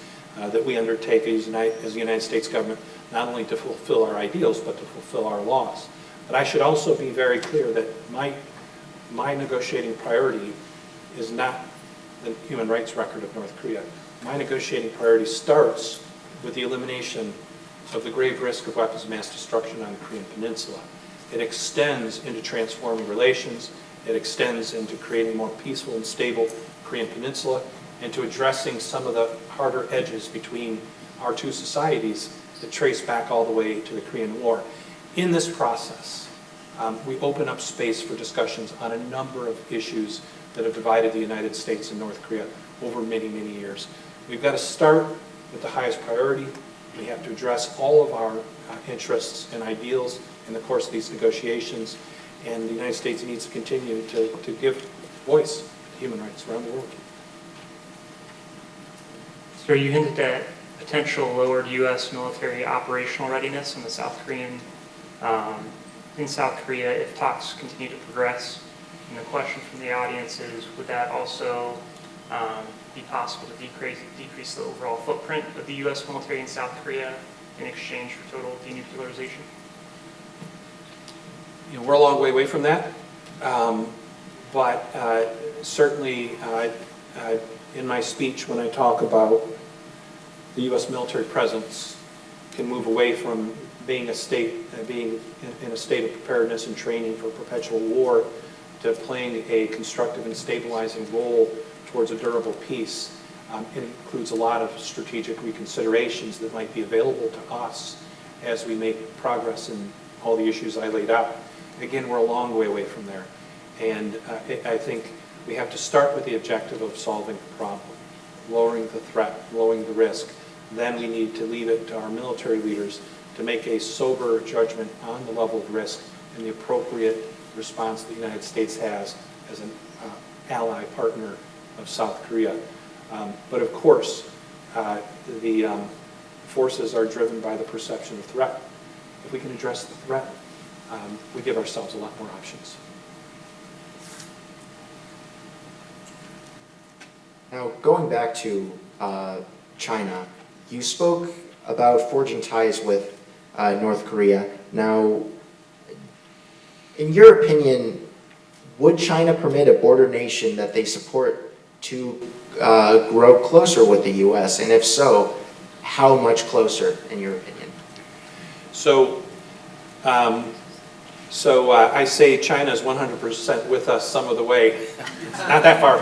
that we undertake as, United, as the United States government, not only to fulfill our ideals, but to fulfill our laws. But I should also be very clear that my, my negotiating priority is not the human rights record of North Korea. My negotiating priority starts with the elimination of the grave risk of weapons of mass destruction on the Korean Peninsula. It extends into transforming relations. It extends into creating a more peaceful and stable Korean Peninsula and to addressing some of the harder edges between our two societies that trace back all the way to the Korean War. In this process, um, we open up space for discussions on a number of issues that have divided the United States and North Korea over many, many years. We've got to start with the highest priority. We have to address all of our uh, interests and ideals in the course of these negotiations, and the United States needs to continue to, to give voice to human rights around the world. Sir, you hinted at potential lowered U.S. military operational readiness in the South Korean, um, in South Korea if talks continue to progress. And the question from the audience is, would that also um, be possible to decrease, decrease the overall footprint of the U.S. military in South Korea in exchange for total denuclearization? You know, we're a long way away from that, um, but uh, certainly uh, uh, in my speech when I talk about the U.S. military presence can move away from being a state, uh, being in- in a state of preparedness and training for perpetual war, to playing a constructive and stabilizing role towards a durable peace. Um, It includes a lot of strategic reconsiderations that might be available to us as we make progress in all the issues I laid out. Again, we're a long way away from there. And uh, I I think we have to start with the objective of solving the problem, lowering the threat, lowering the risk. Then we need to leave it to our military leaders to make a sober judgment on the level of risk and the appropriate response the United States has as an uh, ally partner of South Korea. Um, But of course, uh, the um, forces are driven by the perception of threat. If we can address the threat, um, we give ourselves a lot more options. Now, going back to uh, China, you spoke about forging ties with uh, North Korea. Now, in your opinion, would China permit a border nation that they support to uh, grow closer with the U.S.? And if so, how much closer, in your opinion? So, um, so uh, I say China is 100% with us some of the way. Not that far.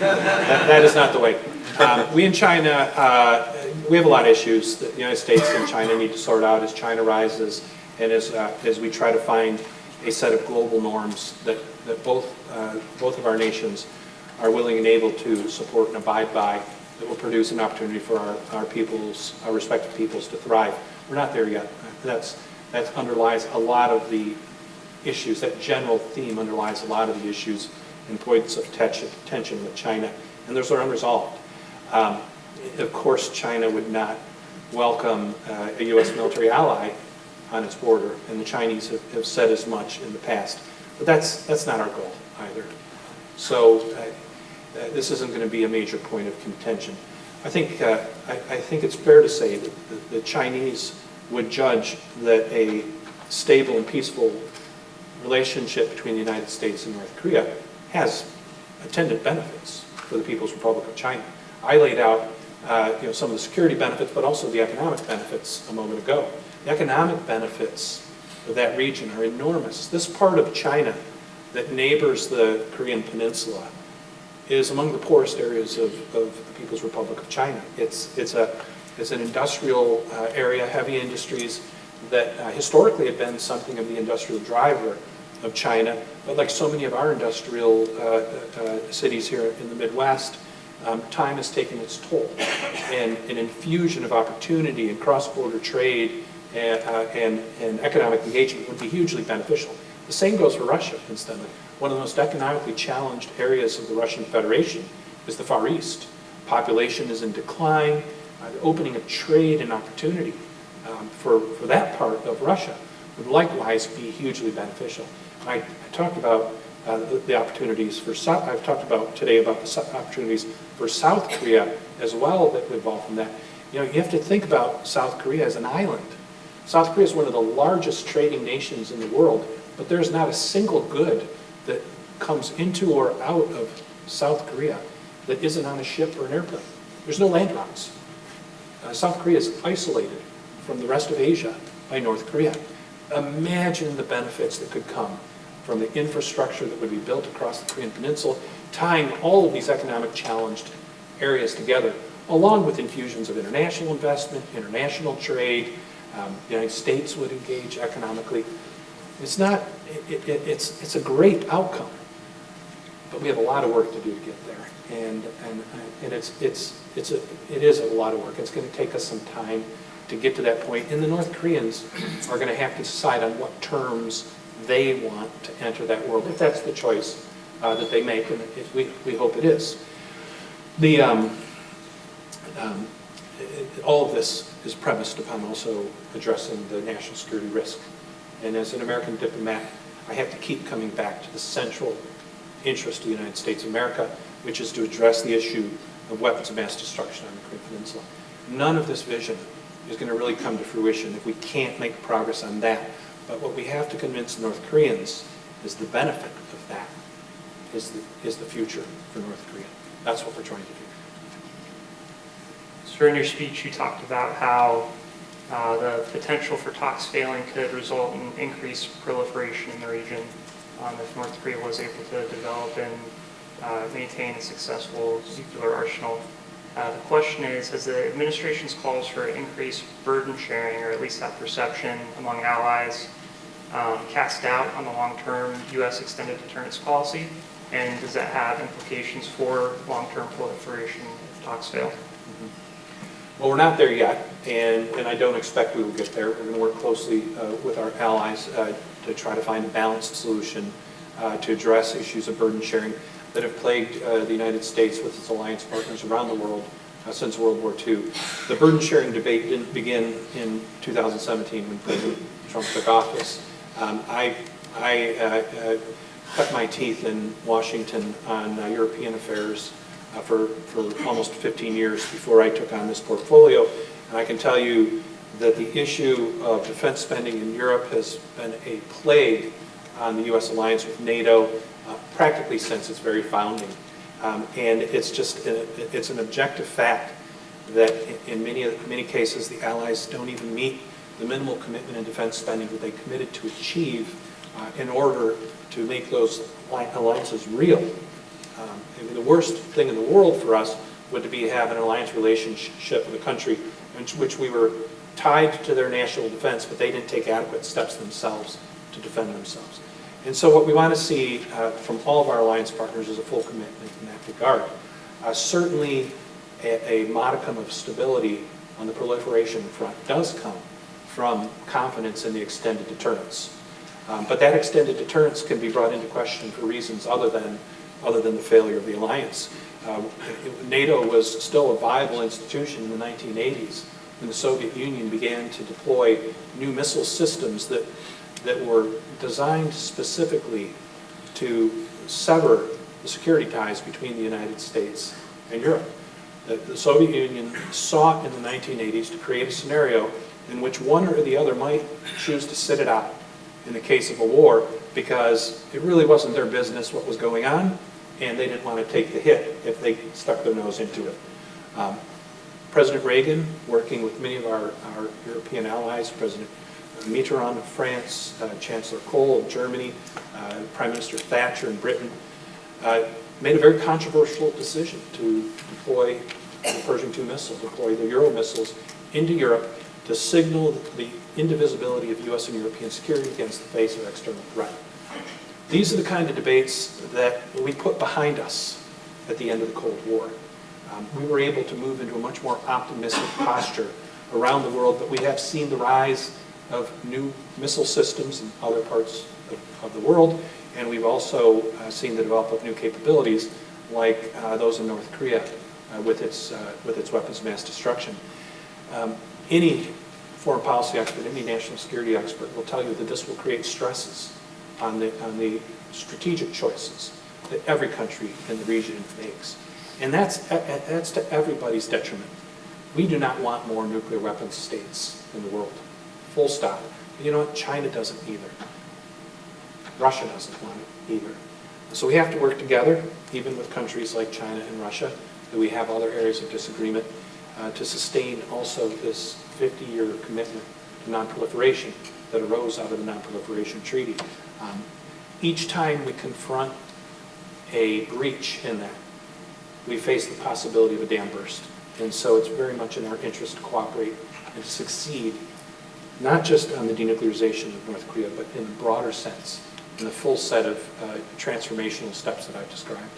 That that is not the way. Um, We in China, uh, we have a lot of issues that the United States and China need to sort out as China rises and as, uh, as we try to find a set of global norms that, that both, uh, both of our nations are willing and able to support and abide by that will produce an opportunity for our, our peoples, our respective peoples to thrive. We're not there yet. That's, that underlies a lot of the issues, that general theme underlies a lot of the issues and points of tension, with China, and those are unresolved. Um, Of course, China would not welcome uh, a U.S. military ally on its border, and the Chinese have, have said as much in the past. But that's, that's not our goal either. So uh, uh, this isn't going to be a major point of contention. I think, uh, I, I think it's fair to say that the, the Chinese would judge that a stable and peaceful relationship between the United States and North Korea has attendant benefits for the People's Republic of China. I laid out uh, you know, some of the security benefits, but also the economic benefits a moment ago. The economic benefits of that region are enormous. This part of China that neighbors the Korean Peninsula is among the poorest areas of, of the People's Republic of China. It's, it's, a, it's an industrial uh, area, heavy industries that uh, historically have been something of the industrial driver of China, but like so many of our industrial uh, uh, cities here in the Midwest, um, time has taken its toll. And an infusion of opportunity and cross-border trade and, uh, and, and economic engagement would be hugely beneficial. The same goes for Russia, incidentally. One of the most economically challenged areas of the Russian Federation is the Far East. Population is in decline. Uh, the opening of trade and opportunity um, for, for that part of Russia would likewise be hugely beneficial. I, I talked about uh, the, the opportunities for I've talked about today about the opportunities for South Korea as well that would evolve from that. You know, you have to think about South Korea as an island. South Korea is one of the largest trading nations in the world, but there's not a single good that comes into or out of South Korea that isn't on a ship or an airplane. There's no land routes. Uh, South Korea is isolated from the rest of Asia by North Korea. Imagine the benefits that could come from the infrastructure that would be built across the Korean Peninsula, tying all of these economic challenged areas together, along with infusions of international investment, international trade. Um, the United States would engage economically. It's not, it, it, it's, it's a great outcome, but we have a lot of work to do to get there. And, and, and it's, it's, it's a, it is a lot of work. It's going to take us some time to get to that point. And the North Koreans are going to have to decide on what terms they want to enter that world, if that's the choice uh, that they make, and it, we, we hope it is. The, um, um, it- all of this is premised upon also addressing the national security risk. And as an American diplomat, I have to keep coming back to the central interest of the United States of America, which is to address the issue of weapons of mass destruction on the Korean Peninsula. None of this vision is going to really come to fruition if we can't make progress on that. But what we have to convince North Koreans is the benefit of that is the, is the future for North Korea. That's what we're trying to do. So in your speech, you talked about how Uh, The potential for talks failing could result in increased proliferation in the region um, if North Korea was able to develop and uh, maintain a successful nuclear arsenal. Uh, The question is, has the administration's calls for increased burden sharing, or at least that perception among allies, um, cast doubt on the long-term U.S. extended deterrence policy? And does that have implications for long-term proliferation if talks fail? Well, we're not there yet, and, and I don't expect we will get there. We're going to work closely uh, with our allies uh, to try to find a balanced solution uh, to address issues of burden sharing that have plagued uh, the United States with its alliance partners around the world uh, since World War II. The burden sharing debate didn't begin in 2017 when President Trump took office. Um, I, I uh, cut my teeth in Washington on uh, European affairs uh, for, for almost 15 years before I took on this portfolio. And I can tell you that the issue of defense spending in Europe has been a plague on the U.S. alliance with NATO uh, practically since its very founding. Um, And it's just, a- it's an objective fact that in- in many, many cases, the allies don't even meet the minimal commitment in defense spending that they committed to achieve uh, in order to make those alliances real. Um, I mean, the worst thing in the world for us would to be to have an alliance relationship with a country in which we were tied to their national defense, but they didn't take adequate steps themselves to defend themselves. And so what we want to see uh, from all of our alliance partners is a full commitment in that regard. Uh, Certainly, a a modicum of stability on the proliferation front does come from confidence in the extended deterrence. Um, But that extended deterrence can be brought into question for reasons other than, other than the failure of the alliance. Uh, NATO was still a viable institution in the 1980s when the Soviet Union began to deploy new missile systems that, that were designed specifically to sever the security ties between the United States and Europe. The, the Soviet Union sought in the 1980s to create a scenario in which one or the other might choose to sit it out in the case of a war because it really wasn't their business what was going on and they didn't want to take the hit if they stuck their nose into it. Um, President Reagan, working with many of our, our European allies, President Mitterrand of France, uh, Chancellor Kohl of Germany, uh, Prime Minister Thatcher in Britain, uh, made a very controversial decision to deploy the Pershing II missile, deploy the Euro missiles into Europe to signal the indivisibility of U.S. and European security against the face of external threat. These are the kind of debates that we put behind us at the end of the Cold War. Um, We were able to move into a much more optimistic posture around the world, but we have seen the rise of new missile systems in other parts of- of the world, and we've also uh, seen the development of new capabilities like uh, those in North Korea uh, with its, uh, with its weapons of mass destruction. Um, Any foreign policy expert, any national security expert will tell you that this will create stresses on the, on the strategic choices that every country in the region makes. And that's, that's to everybody's detriment. We do not want more nuclear weapons states in the world, full stop. You know what, China doesn't either. Russia doesn't want it either. So we have to work together, even with countries like China and Russia, that we have other areas of disagreement, uh, to sustain also this 50-year commitment to nonproliferation that arose out of the Nonproliferation Treaty. Um, Each time we confront a breach in that, we face the possibility of a dam burst. And so it's very much in our interest to cooperate and to succeed, not just on the denuclearization of North Korea, but in a broader sense, in the full set of uh, transformational steps that I've described.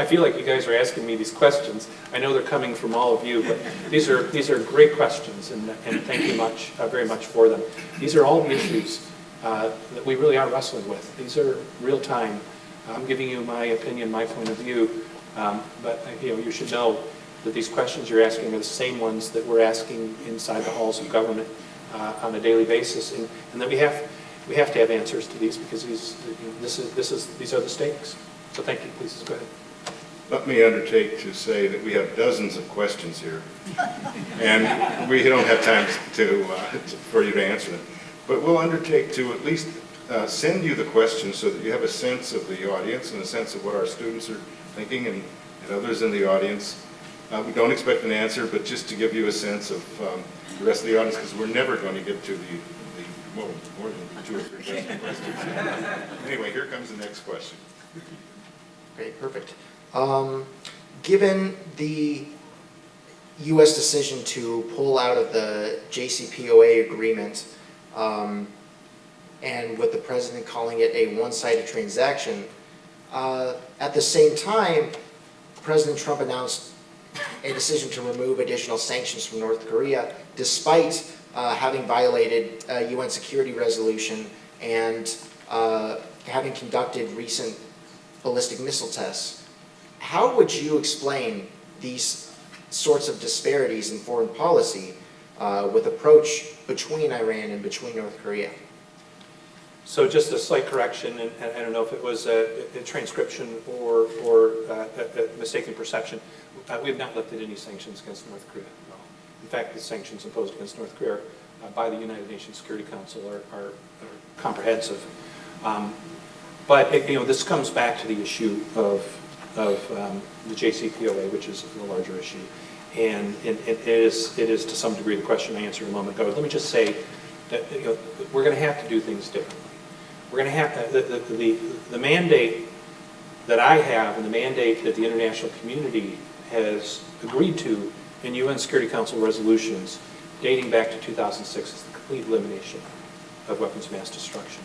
I feel like you guys are asking me these questions. I know they're coming from all of you, but these are, these are great questions, and, and thank you much, uh, very much for them. These are all the issues uh, that we really are wrestling with. These are real time. I'm giving you my opinion, my point of view, um, but, uh, you know, you should know that these questions you're asking are the same ones that we're asking inside the halls of government uh, on a daily basis, and, and that we have, we have to have answers to these because these, you know, this is, this is, these are the stakes. So thank you, please, go ahead. Let me undertake to say that we have dozens of questions here, and we don't have time to, uh, for you to answer them. But we'll undertake to at least uh, send you the questions so that you have a sense of the audience and a sense of what our students are thinking and and others in the audience. Uh, We don't expect an answer, but just to give you a sense of um, the rest of the audience, because we're never going to get to the, the well, more than two or three questions. Anyway, here comes the next question. Okay, perfect. Um, Given the U.S. decision to pull out of the JCPOA agreement, um, and with the president calling it a one-sided transaction, uh, at the same time, President Trump announced a decision to remove additional sanctions from North Korea despite uh, having violated UN security resolution and uh, having conducted recent ballistic missile tests. How would you explain these sorts of disparities in foreign policy uh, with approach between Iran and between North Korea? So just a slight correction, and and I don't know if it was a a transcription or, or uh, a a mistaken perception. Uh, We have not lifted any sanctions against North Korea at all. In fact, the sanctions imposed against North Korea uh, by the United Nations Security Council are- are are comprehensive. Um, But, it- you know, this comes back to the issue of, of um, the JCPOA, which is the larger issue. And it it is, it is to some degree the question I answered a moment ago. Let me just say that, you know, we're going to have to do things differently. We're going to have, the, the- the, the mandate that I have and the mandate that the international community has agreed to in UN Security Council resolutions dating back to 2006 is the complete elimination of weapons of mass destruction.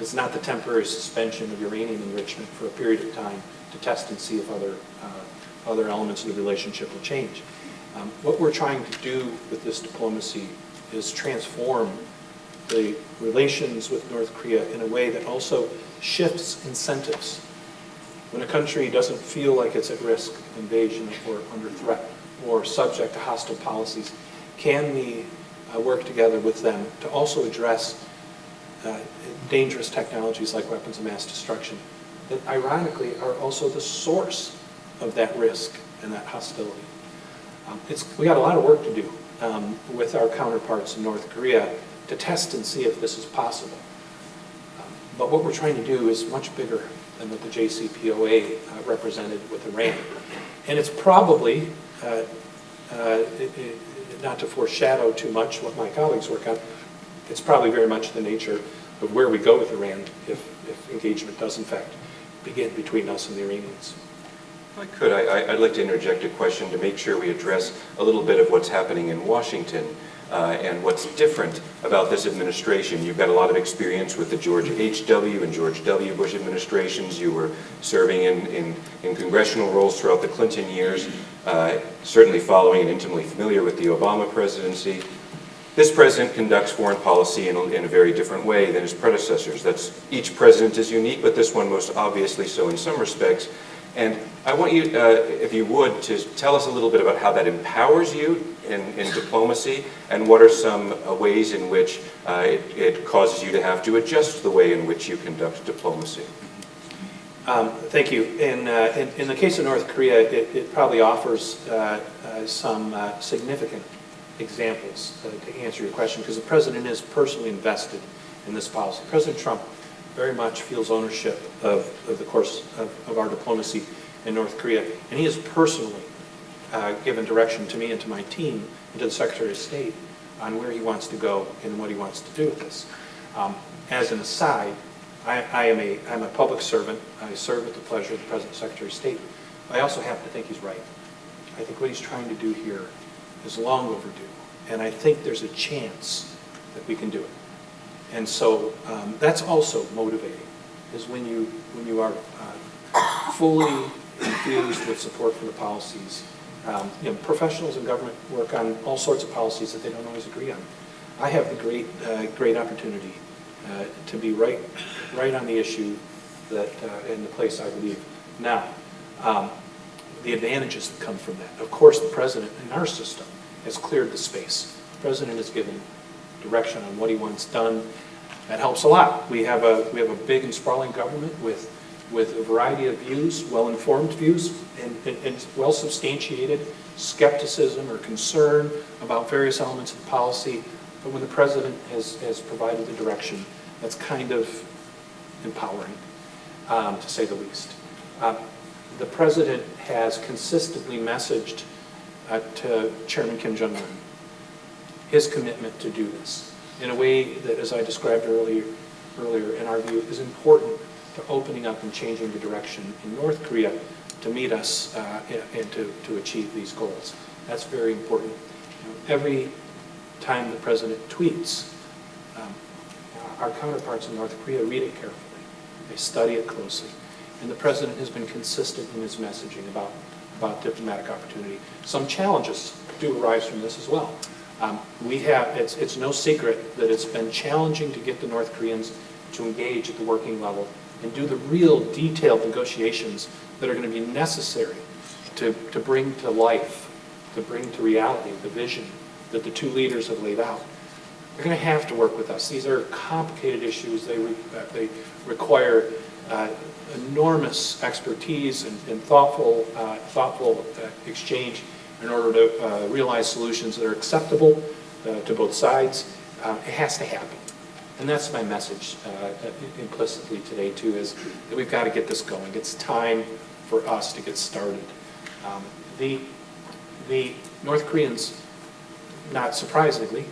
It's not the temporary suspension of uranium enrichment for a period of time to test and see if other, uh, other elements of the relationship will change. Um, What we're trying to do with this diplomacy is transform the relations with North Korea in a way that also shifts incentives. When a country doesn't feel like it's at risk of invasion or under threat or subject to hostile policies, can we uh, work together with them to also address uh, dangerous technologies like weapons of mass destruction that ironically are also the source of that risk and that hostility? Um, It's, we got a lot of work to do um, with our counterparts in North Korea to test and see if this is possible. Um, But what we're trying to do is much bigger than what the JCPOA uh, represented with Iran. And it's probably, uh, uh, it- it- not to foreshadow too much what my colleagues work on, it's probably very much the nature of where we go with Iran if, if engagement does in fact begin between us and the Iranians. I could, I, I'd like to interject a question to make sure we address a little bit of what's happening in Washington uh, and what's different about this administration. You've got a lot of experience with the George H.W. and George W. Bush administrations. You were serving in, in, in congressional roles throughout the Clinton years, uh, certainly following and intimately familiar with the Obama presidency. This president conducts foreign policy in a, in a very different way than his predecessors. That's, each president is unique, but this one most obviously so in some respects. And I want you, uh, if you would, to tell us a little bit about how that empowers you in, in diplomacy, and what are some uh, ways in which uh, it, it causes you to have to adjust the way in which you conduct diplomacy. Um, Thank you. In, uh, in, in the case of North Korea, it, it probably offers uh, uh, some significant examples uh, to answer your question, because the president is personally invested in this policy. President Trump very much feels ownership of, of the course of, of our diplomacy in North Korea, and he has personally uh, given direction to me and to my team and to the Secretary of State on where he wants to go and what he wants to do with this. Um, As an aside, I, I am a, I'm a public servant. I serve at the pleasure of the President Secretary of State. I also happen to think he's right. I think what he's trying to do here is long overdue, and I think there's a chance that we can do it. And so um, that's also motivating, is when you, when you are uh, fully infused with support for the policies. Um, You know, professionals in government work on all sorts of policies that they don't always agree on. I have the great, uh, great opportunity uh, to be right, right on the issue that, uh, in the place I believe. Now, um, the advantages that come from that. Of course, the president in our system has cleared the space. The president has given direction on what he wants done. That helps a lot. We have a, we have a big and sprawling government with, with a variety of views, well-informed views, and, and, and well-substantiated skepticism or concern about various elements of policy. But when the president has, has provided the direction, that's kind of empowering, um, to say the least. Uh, The president has consistently messaged uh, to Chairman Kim Jong-un, his commitment to do this in a way that, as I described earlier, earlier, in our view, is important to opening up and changing the direction in North Korea to meet us uh, and to, to achieve these goals. That's very important. Every time the president tweets, um, our counterparts in North Korea read it carefully. They study it closely. And the president has been consistent in his messaging about, about diplomatic opportunity. Some challenges do arise from this as well. Um, we have, it's, it's no secret that it's been challenging to get the North Koreans to engage at the working level and do the real detailed negotiations that are going to be necessary to, to bring to life, to bring to reality the vision that the two leaders have laid out. They're going to have to work with us. These are complicated issues. They, re, uh, they require uh, enormous expertise and, and thoughtful, uh, thoughtful uh, exchange in order to uh, realize solutions that are acceptable uh, to both sides. Uh, it has to happen. And that's my message uh, implicitly today, too, is that we've got to get this going. It's time for us to get started. Um, the, the North Koreans, not surprisingly,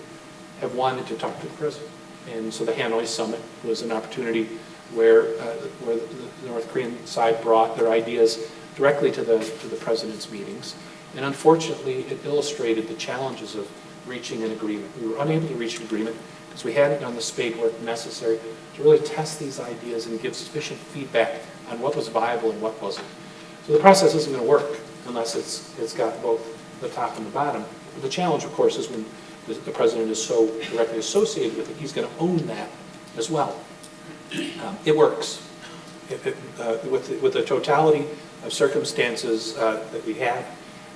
have wanted to talk to the president. And so the Hanoi summit was an opportunity where, uh, where the North Korean side brought their ideas directly to the, to the president's meetings. And unfortunately, it illustrated the challenges of reaching an agreement. We were unable to reach an agreement because we hadn't done the spade work necessary to really test these ideas and give sufficient feedback on what was viable and what wasn't. So the process isn't going to work unless it's, it's got both the top and the bottom. But the challenge, of course, is when the, the president is so directly associated with it, he's going to own that as well. Um, it works. It, it, uh, with, the, with the totality of circumstances uh, that we have,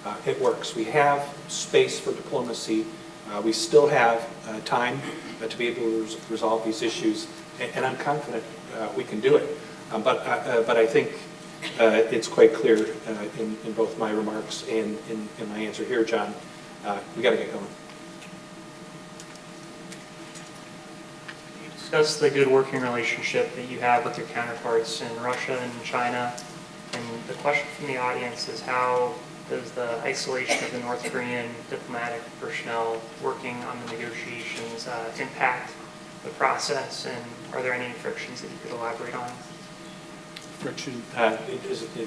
uh, it works. We have space for diplomacy. Uh, we still have uh, time uh, to be able to res resolve these issues, and, and I'm confident we can do it. Um, but, but I think it's quite clear in, in both my remarks and in, in my answer here, John, uh, we got to get going. Discussed the good working relationship that you have with your counterparts in Russia and China. And the question from the audience is how does the isolation of the North Korean diplomatic personnel working on the negotiations uh, impact the process? And are there any frictions that you could elaborate on? Friction, uh, it is, it,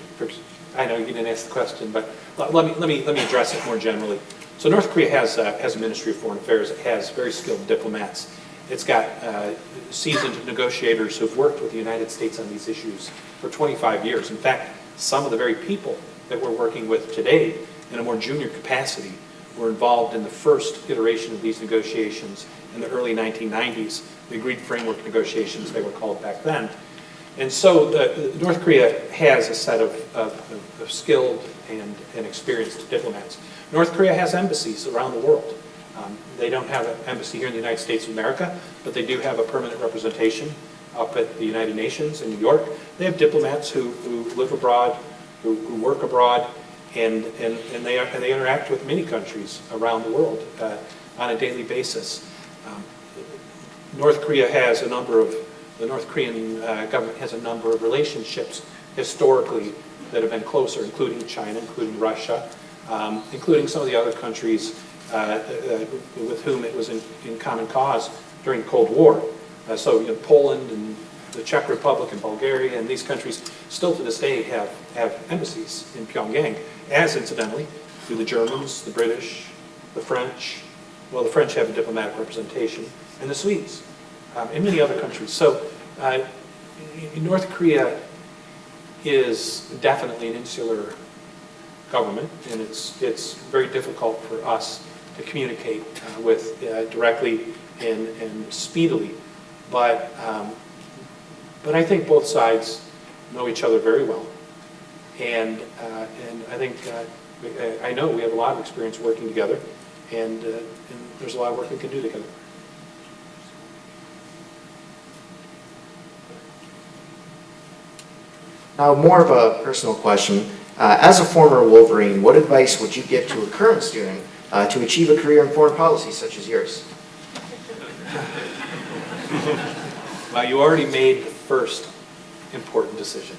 I know you didn't ask the question, but let let me, let me, let me address it more generally. So North Korea has, uh, has a Ministry of Foreign Affairs, it has very skilled diplomats. It's got uh, seasoned negotiators who've worked with the United States on these issues for 25 years. In fact, some of the very people that we're working with today in a more junior capacity were involved in the first iteration of these negotiations in the early 1990s, the agreed framework negotiations they were called back then. And so the North Korea has a set of, of, of skilled and, and experienced diplomats. North Korea has embassies around the world. Um, they don't have an embassy here in the United States of America, but they do have a permanent representation up at the United Nations in New York. They have diplomats who, who live abroad, who, who work abroad, and, and, and, they, are, and they interact with many countries around the world uh, on a daily basis. Um, North Korea has a number of, the North Korean uh, government has a number of relationships historically that have been closer, including China, including Russia, um, including some of the other countries with whom it was in, in common cause during the Cold War. Uh, so you know, Poland and the Czech Republic and Bulgaria and these countries still to this day have, have embassies in Pyongyang, as incidentally do the Germans, the British, the French, well, the French have a diplomatic representation, and the Swedes, um, and many other countries. So uh, North Korea is definitely an insular government, and it's, it's very difficult for us to communicate uh, with uh, directly and, and speedily. But, um, but I think both sides know each other very well. And, uh, and I think, uh, I know we have a lot of experience working together, and, and there's a lot of work we can do together. Now, more of a personal question. Uh, as a former Wolverine, what advice would you give to a current student uh, to achieve a career in foreign policy such as yours? Well, you already made the first important decision.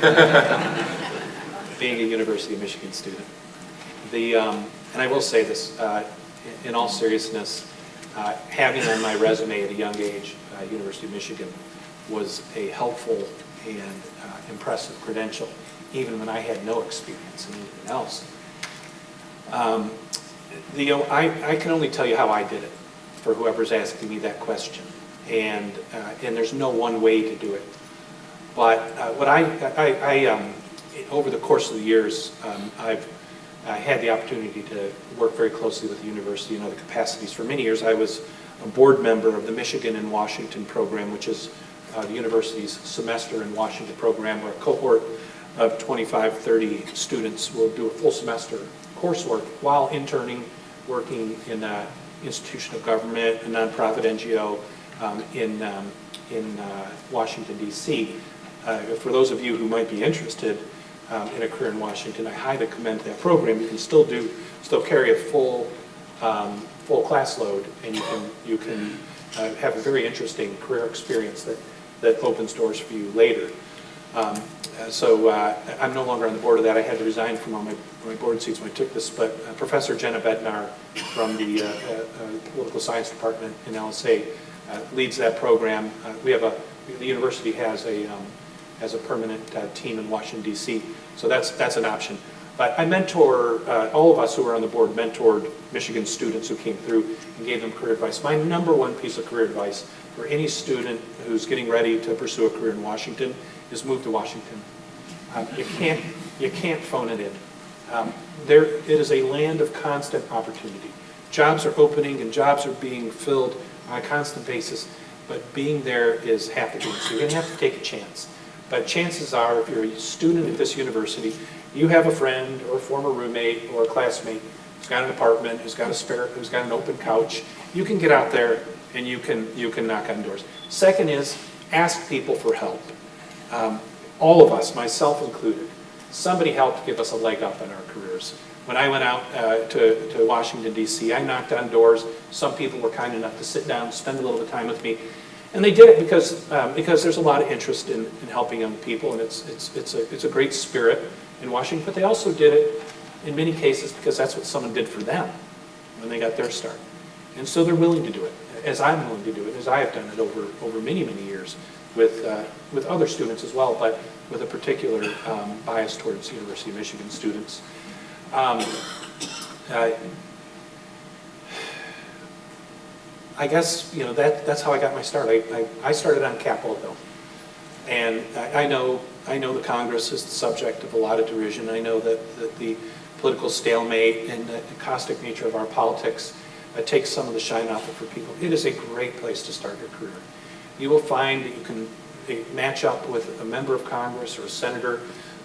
Being a University of Michigan student. The, um, and I will say this, uh, in all seriousness, uh, having on my resume at a young age, uh, University of Michigan, was a helpful and uh, impressive credential, even when I had no experience in anything else. Um, The, I, I can only tell you how I did it, for whoever's asking me that question. And, uh, and there's no one way to do it. But uh, what I, I, I, um, over the course of the years, um, I've I had the opportunity to work very closely with the university in other capacities. For many years, I was a board member of the Michigan in Washington program, which is uh, the university's semester in Washington program, where a cohort of 25, 30 students will do a full semester coursework while interning, working in an institution of government, a nonprofit NGO um, in, um, in uh, Washington, D.C. Uh, For those of you who might be interested um, in a career in Washington, I highly commend that program. You can still do, still carry a full, um, full class load, and you can, you can uh, have a very interesting career experience that, that opens doors for you later. Uh, So uh, I'm no longer on the board of that. I had to resign from all my, my board seats when I took this, but uh, Professor Jenna Bednar from the Political Science Department in LSA leads that program. We have a, the university has a, um, has a permanent team in Washington DC, so that's, that's an option. But I mentor, uh, all of us who are on the board mentored Michigan students who came through and gave them career advice. My number one piece of career advice for any student who's getting ready to pursue a career in Washington is move to Washington. Um, You can't, you can't phone it in. Um, There, it is a land of constant opportunity. Jobs are opening and jobs are being filled on a constant basis, but being there is half the game. So you're going to have to take a chance. But chances are, if you're a student at this university, you have a friend or a former roommate or a classmate who's got an apartment, who's got a spare, who's got an open couch. You can get out there and you can, you can knock on doors. Second is, ask people for help. Um, All of us, myself included, somebody helped give us a leg up in our careers. When I went out uh, to, to Washington DC, I knocked on doors. Some people were kind enough to sit down, spend a little bit of time with me. And they did it because, um, because there's a lot of interest in, in helping young people, and it's, it's, it's, a, it's a great spirit in Washington. But they also did it, in many cases, because that's what someone did for them when they got their start. And so they're willing to do it, as I'm willing to do it, as I have done it over, over many, many years with, uh, with other students as well, but with a particular um, bias towards University of Michigan students. Um, uh, I guess, you know, that, that's how I got my start. I, I, I started on Capitol Hill. And I, I know, I know the Congress is the subject of a lot of derision. I know that, that the political stalemate and the caustic nature of our politics uh, takes some of the shine off it for people. It is a great place to start your career. You will find that you can uh, match up with a member of Congress or a senator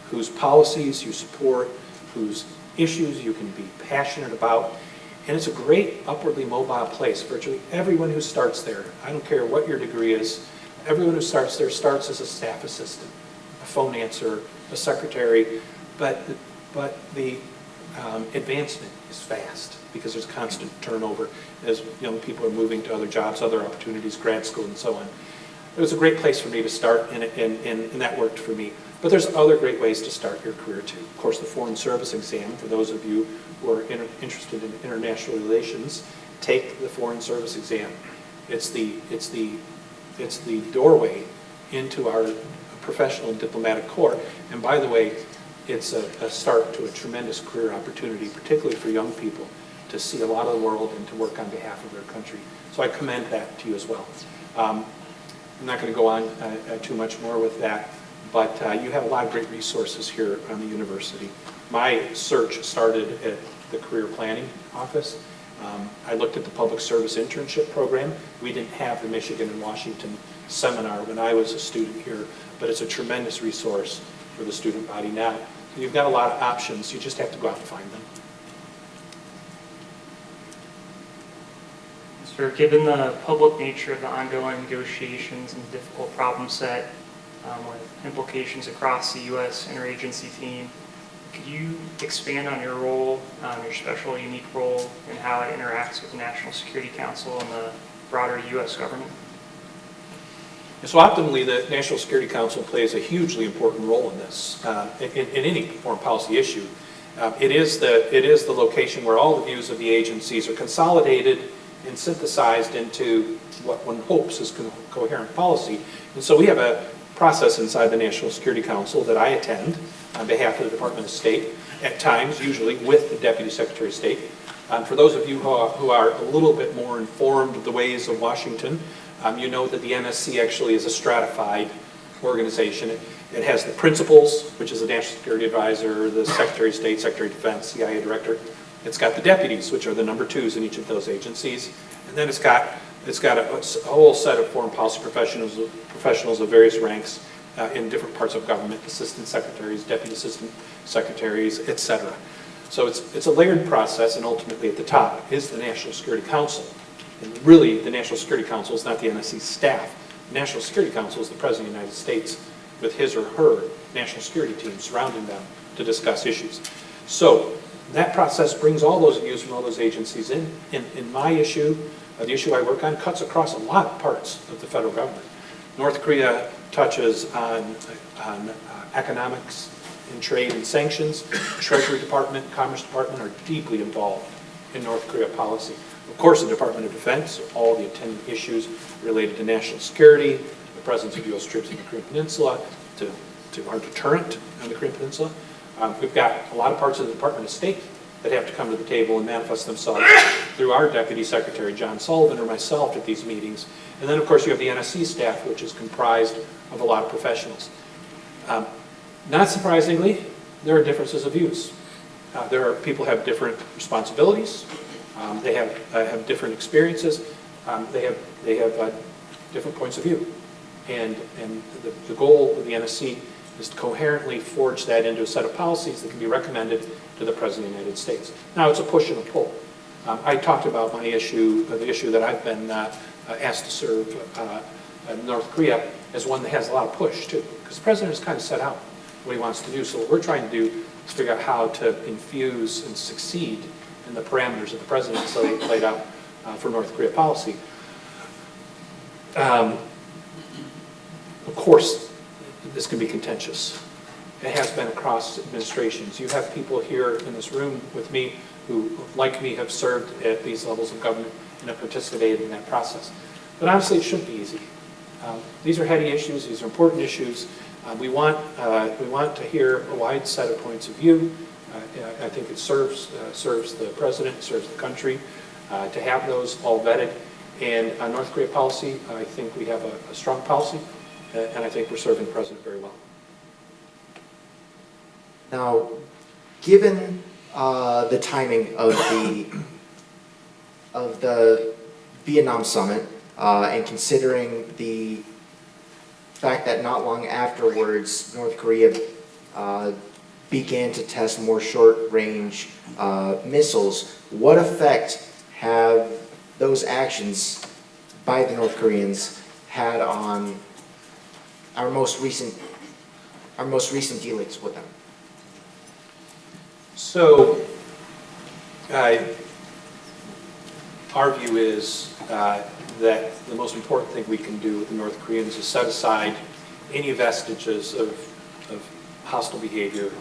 whose policies you support, whose issues you can be passionate about, and it's a great upwardly mobile place. Virtually everyone who starts there, I don't care what your degree is, everyone who starts there starts as a staff assistant, a phone answer, a secretary, but, but the um, advancement is fast because there's constant turnover as young people are moving to other jobs, other opportunities, grad school, and so on. It was a great place for me to start, and, and, and and that worked for me. But there's other great ways to start your career, too. Of course, the Foreign Service exam, for those of you who are inter- interested in international relations, take the Foreign Service exam. It's the, it's the, it's the doorway into our professional and diplomatic corps. And by the way, it's a, a start to a tremendous career opportunity, particularly for young people, to see a lot of the world and to work on behalf of their country. So I commend that to you as well. Um, I'm not going to go on uh, uh, too much more with that, but uh, you have a lot of great resources here on the university. My search started at the Career Planning Office. Um, I looked at the Public Service Internship Program. We didn't have the Michigan in Washington seminar when I was a student here, but it's a tremendous resource for the student body now. You've got a lot of options, you just have to go out and find them. Sir, given the public nature of the ongoing negotiations and the difficult problem set um, with implications across the U.S. interagency team, could you expand on your role, um, your special, unique role, and how it interacts with the National Security Council and the broader U.S. government? So optimally, the National Security Council plays a hugely important role in this, uh, in, in any foreign policy issue. Um, It is the, it is the location where all the views of the agencies are consolidated and synthesized into what one hopes is co- coherent policy. And so we have a process inside the National Security Council that I attend on behalf of the Department of State, at times, usually with the Deputy Secretary of State. Um, For those of you who are, who are a little bit more informed of the ways of Washington, um, you know that the NSC actually is a stratified organization. It- It has the principals, which is the National Security Advisor, the Secretary of State, Secretary of Defense, CIA Director. It's got the deputies, which are the number twos in each of those agencies. And then it's got, it's got a a whole set of foreign policy professionals, professionals of various ranks uh, in different parts of government, assistant secretaries, deputy assistant secretaries, et cetera. So it's, it's a layered process, and ultimately at the top is the National Security Council. And really, the National Security Council is not the NSC staff. The National Security Council is the President of the United States with his or her national security team surrounding them to discuss issues. So that process brings all those views from all those agencies in. In, in my issue, uh, the issue I work on cuts across a lot of parts of the federal government. North Korea touches on, on uh, economics and trade and sanctions. Treasury Department, Commerce Department are deeply involved in North Korea policy. Of course, the Department of Defense, all the attendant issues related to national security, the presence of U.S. troops in the Korean Peninsula, to, to our deterrent on the Korean Peninsula. Um, We've got a lot of parts of the Department of State that have to come to the table and manifest themselves through our Deputy Secretary, John Sullivan, or myself at these meetings. And then, of course, you have the NSC staff, which is comprised of a lot of professionals. Um, Not surprisingly, there are differences of views. Uh, There are, people have different responsibilities, um, they have, uh, have different experiences, um, they have, they have uh, different points of view. And, and the, the goal of the NSC is to coherently forge that into a set of policies that can be recommended to the President of the United States. Now, it's a push and a pull. Um, I talked about my issue, uh, the issue that I've been uh, uh, asked to serve uh, North Korea as one that has a lot of push, too, because the President has kind of set out what he wants to do. So what we're trying to do is figure out how to infuse and succeed in the parameters that the President laid out uh, for North Korea policy. Um, Of course, this can be contentious. It has been across administrations. You have people here in this room with me who, like me, have served at these levels of government and have participated in that process. But honestly, it shouldn't be easy. Um, These are heady issues, these are important issues. Uh, We want, uh, we want to hear a wide set of points of view. Uh, I think it serves, uh, serves the president, serves the country uh, to have those all vetted. And on North Korea policy, I think we have a a strong policy, and I think we're serving the president very well. Now, given uh, the timing of the, of the Vietnam summit, uh, and considering the fact that not long afterwards, North Korea uh, began to test more short-range uh, missiles, what effect have those actions by the North Koreans had on our most recent, our most recent dealings with them? So, uh, our view is uh, that the most important thing we can do with the North Koreans is set aside any vestiges of, of hostile behavior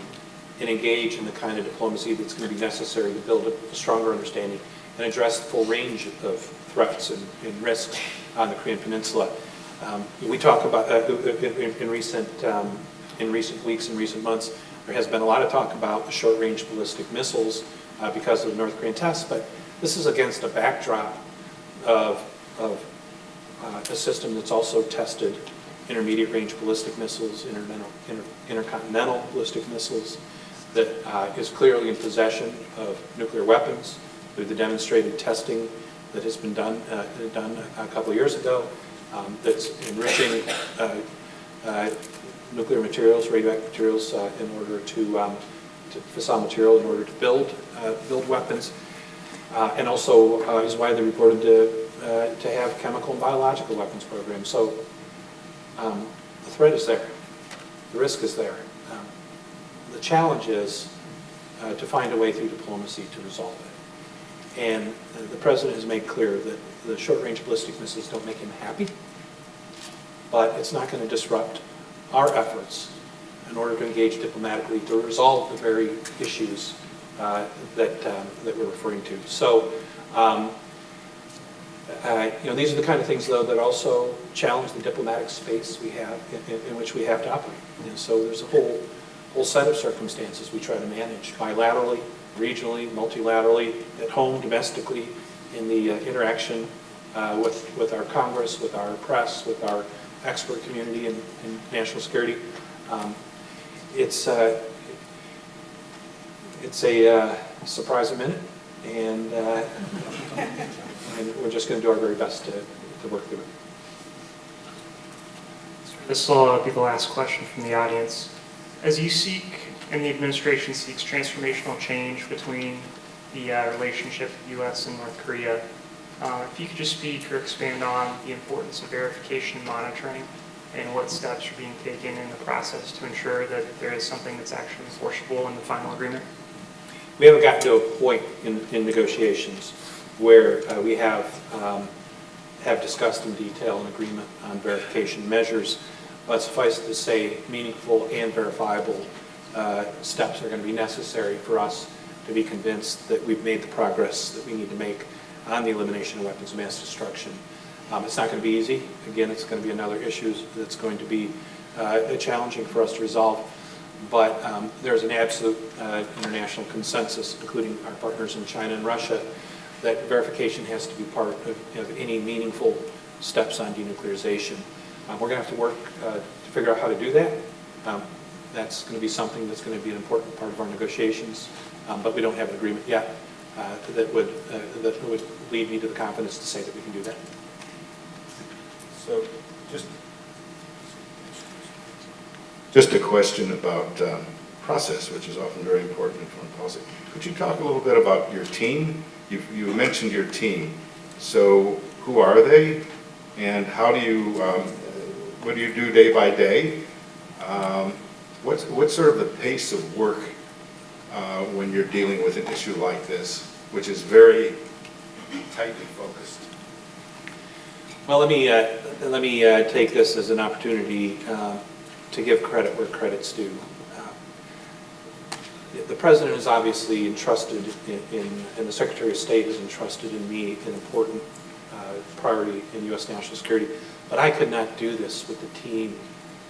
and engage in the kind of diplomacy that's going to be necessary to build a stronger understanding and address the full range of threats and, and risks on the Korean Peninsula. Um, we talk about, uh, in, in- recent, um, in recent weeks and recent months, there has been a lot of talk about short-range ballistic missiles uh, because of the North Korean tests, but this is against a backdrop of, of uh, a system that's also tested intermediate-range ballistic missiles, intercontinental, inter- intercontinental ballistic missiles, that uh, is clearly in possession of nuclear weapons through the demonstrated testing that has been done, uh, done a couple of years ago, um, that's enriching uh, uh, nuclear materials, radioactive materials, uh, in order to, um, to fissile material in order to build, build weapons. And also is widely reported to, to have chemical and biological weapons programs. So um, the threat is there, the risk is there. Um, The challenge is uh, to find a way through diplomacy to resolve it. And the president has made clear that the short-range ballistic missiles don't make him happy, but it's not going to disrupt our efforts in order to engage diplomatically to resolve the very issues uh, that, um, that we're referring to. So, um, uh, you know, these are the kind of things, though, that also challenge the diplomatic space we have, in- in which we have to operate. And so there's a whole, whole set of circumstances we try to manage bilaterally, regionally, multilaterally, at home, domestically, in the uh, interaction uh, with, with our Congress, with our press, with our expert community in, in national security. Um, It's, uh, it's a uh, surprise a minute, and, uh, and we're just going to do our very best to, to work through it. This will uh, be the last question from the audience. As you seek, and the administration seeks transformational change between the uh, relationship of U.S. and North Korea, uh, if you could just speak or expand on the importance of verification and monitoring and what steps are being taken in the process to ensure that there is something that's actually enforceable in the final agreement. We haven't gotten to a point in, in negotiations where uh, we have, um, have discussed in detail an agreement on verification measures, but suffice it to say, meaningful and verifiable uh, steps are going to be necessary for us to be convinced that we've made the progress that we need to make on the elimination of weapons of mass destruction. Um, It's not going to be easy. Again, it's going to be another issue that's going to be uh, challenging for us to resolve. But um, there's an absolute uh, international consensus, including our partners in China and Russia, that verification has to be part of, of any meaningful steps on denuclearization. Um, we're going to have to work uh, to figure out how to do that. Um, that's going to be something that's going to be an important part of our negotiations, um, but we don't have an agreement yet uh, that would uh, that would lead me to the confidence to say that we can do that. So just, just a question about um, process, which is often very important in foreign policy. Could you talk a little bit about your team? You, you mentioned your team. So who are they? And how do you, um, what do you do day by day? Um, What's, what's sort of the pace of work uh, when you're dealing with an issue like this, which is very tightly focused? Well, let me, uh, let me uh, take this as an opportunity uh, to give credit where credit's due. Uh, The President is obviously entrusted in, in- and the Secretary of State is entrusted in me an important uh, priority in U.S. national security, but I could not do this with the team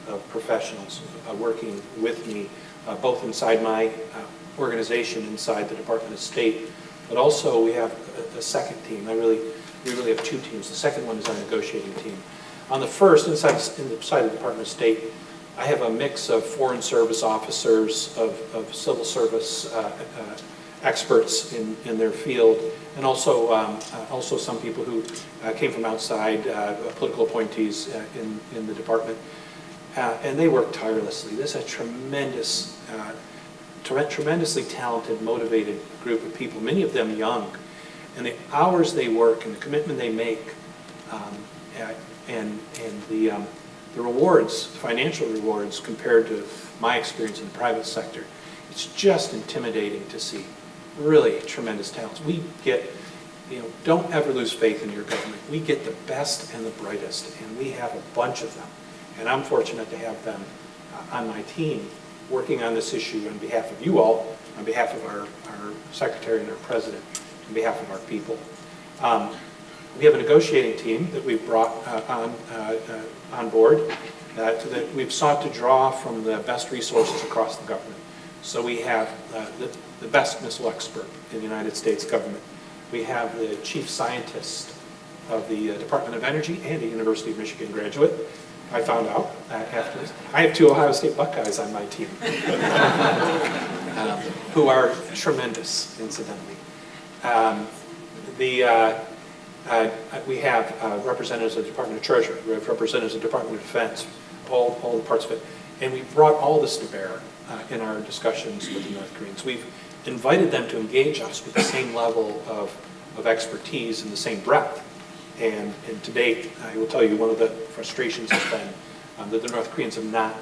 of professionals working with me, uh, both inside my uh, organization, inside the Department of State, but also we have a, a second team. I really, we really have two teams. The second one is our negotiating team. On the first, inside, inside the Department of State, I have a mix of foreign service officers, of, of civil service uh, uh, experts in, in their field, and also, um, uh, also some people who uh, came from outside, uh, political appointees uh, in, in the department. Uh, and they work tirelessly. This is a tremendous, uh, tremendously talented, motivated group of people, many of them young. And the hours they work and the commitment they make um, and, and the, um, the rewards, financial rewards compared to my experience in the private sector, it's just intimidating to see. Really tremendous talents. We get, you know, don't ever lose faith in your government. We get the best and the brightest, and we have a bunch of them. And I'm fortunate to have them uh, on my team working on this issue on behalf of you all, on behalf of our, our secretary and our president, on behalf of our people. Um, we have a negotiating team that we've brought uh, on, uh, uh, on board uh, that we've sought to draw from the best resources across the government. So we have uh, the, the best missile expert in the United States government. We have the chief scientist of the uh, Department of Energy and a University of Michigan graduate. I found out uh, after. I have two Ohio State Buckeyes on my team, um, who are tremendous, incidentally. Um, the, uh, uh, we have uh, representatives of the Department of Treasury, we have representatives of the Department of Defense, all, all the parts of it. And we've brought all this to bear uh, in our discussions with the North Koreans. We've invited them to engage us with the same level of, of expertise and the same breadth. And, and to date, I will tell you, one of the frustrations has been um, that the North Koreans have not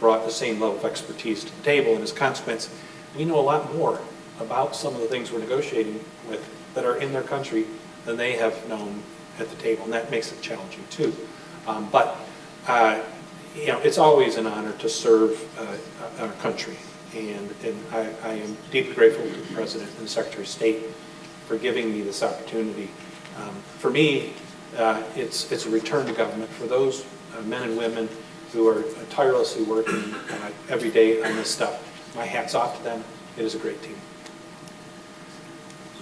brought the same level of expertise to the table. And as a consequence, we know a lot more about some of the things we're negotiating with that are in their country than they have known at the table. And that makes it challenging too. Um, but, uh, you know, it's always an honor to serve uh, our country. And, and I, I am deeply grateful to the President and the Secretary of State for giving me this opportunity. Um, For me, uh, it's, it's a return to government. For those uh, men and women who are tirelessly working uh, every day on this stuff, my hat's off to them. It is a great team.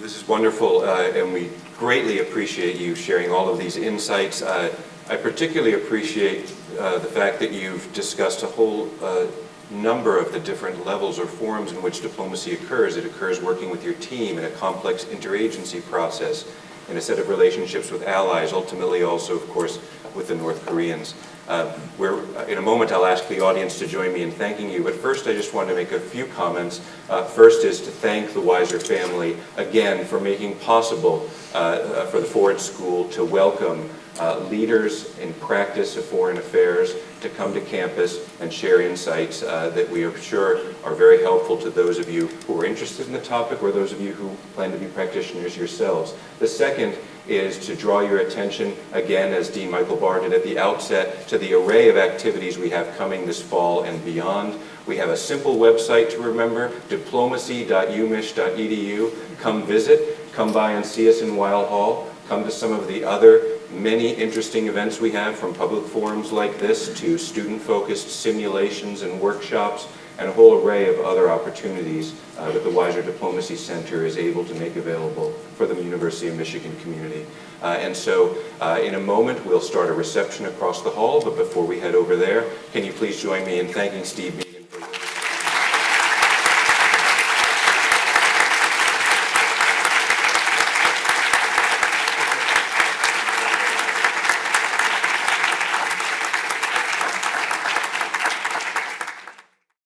This is wonderful, uh, and we greatly appreciate you sharing all of these insights. Uh, I particularly appreciate uh, the fact that you've discussed a whole number of the different levels or forms in which diplomacy occurs. It occurs working with your team in a complex interagency process, in a set of relationships with allies, ultimately also, of course, with the North Koreans. Uh, Where, in a moment, I'll ask the audience to join me in thanking you, but first I just want to make a few comments. Uh, First is to thank the Weiser family again for making possible uh, uh, for the Ford School to welcome uh, leaders in practice of foreign affairs to come to campus and share insights uh, that we are sure are very helpful to those of you who are interested in the topic or those of you who plan to be practitioners yourselves. The second is to draw your attention, again, as Dean Michael Barr did at the outset, to the array of activities we have coming this fall and beyond. We have a simple website to remember, diplomacy.umich.edu. Come visit, come by and see us in Weil Hall, come to some of the other many interesting events we have, from public forums like this to student-focused simulations and workshops, and a whole array of other opportunities uh, that the Weiser Diplomacy Center is able to make available for the University of Michigan community. Uh, And so, uh, in a moment, we'll start a reception across the hall, but before we head over there, can you please join me in thanking Steve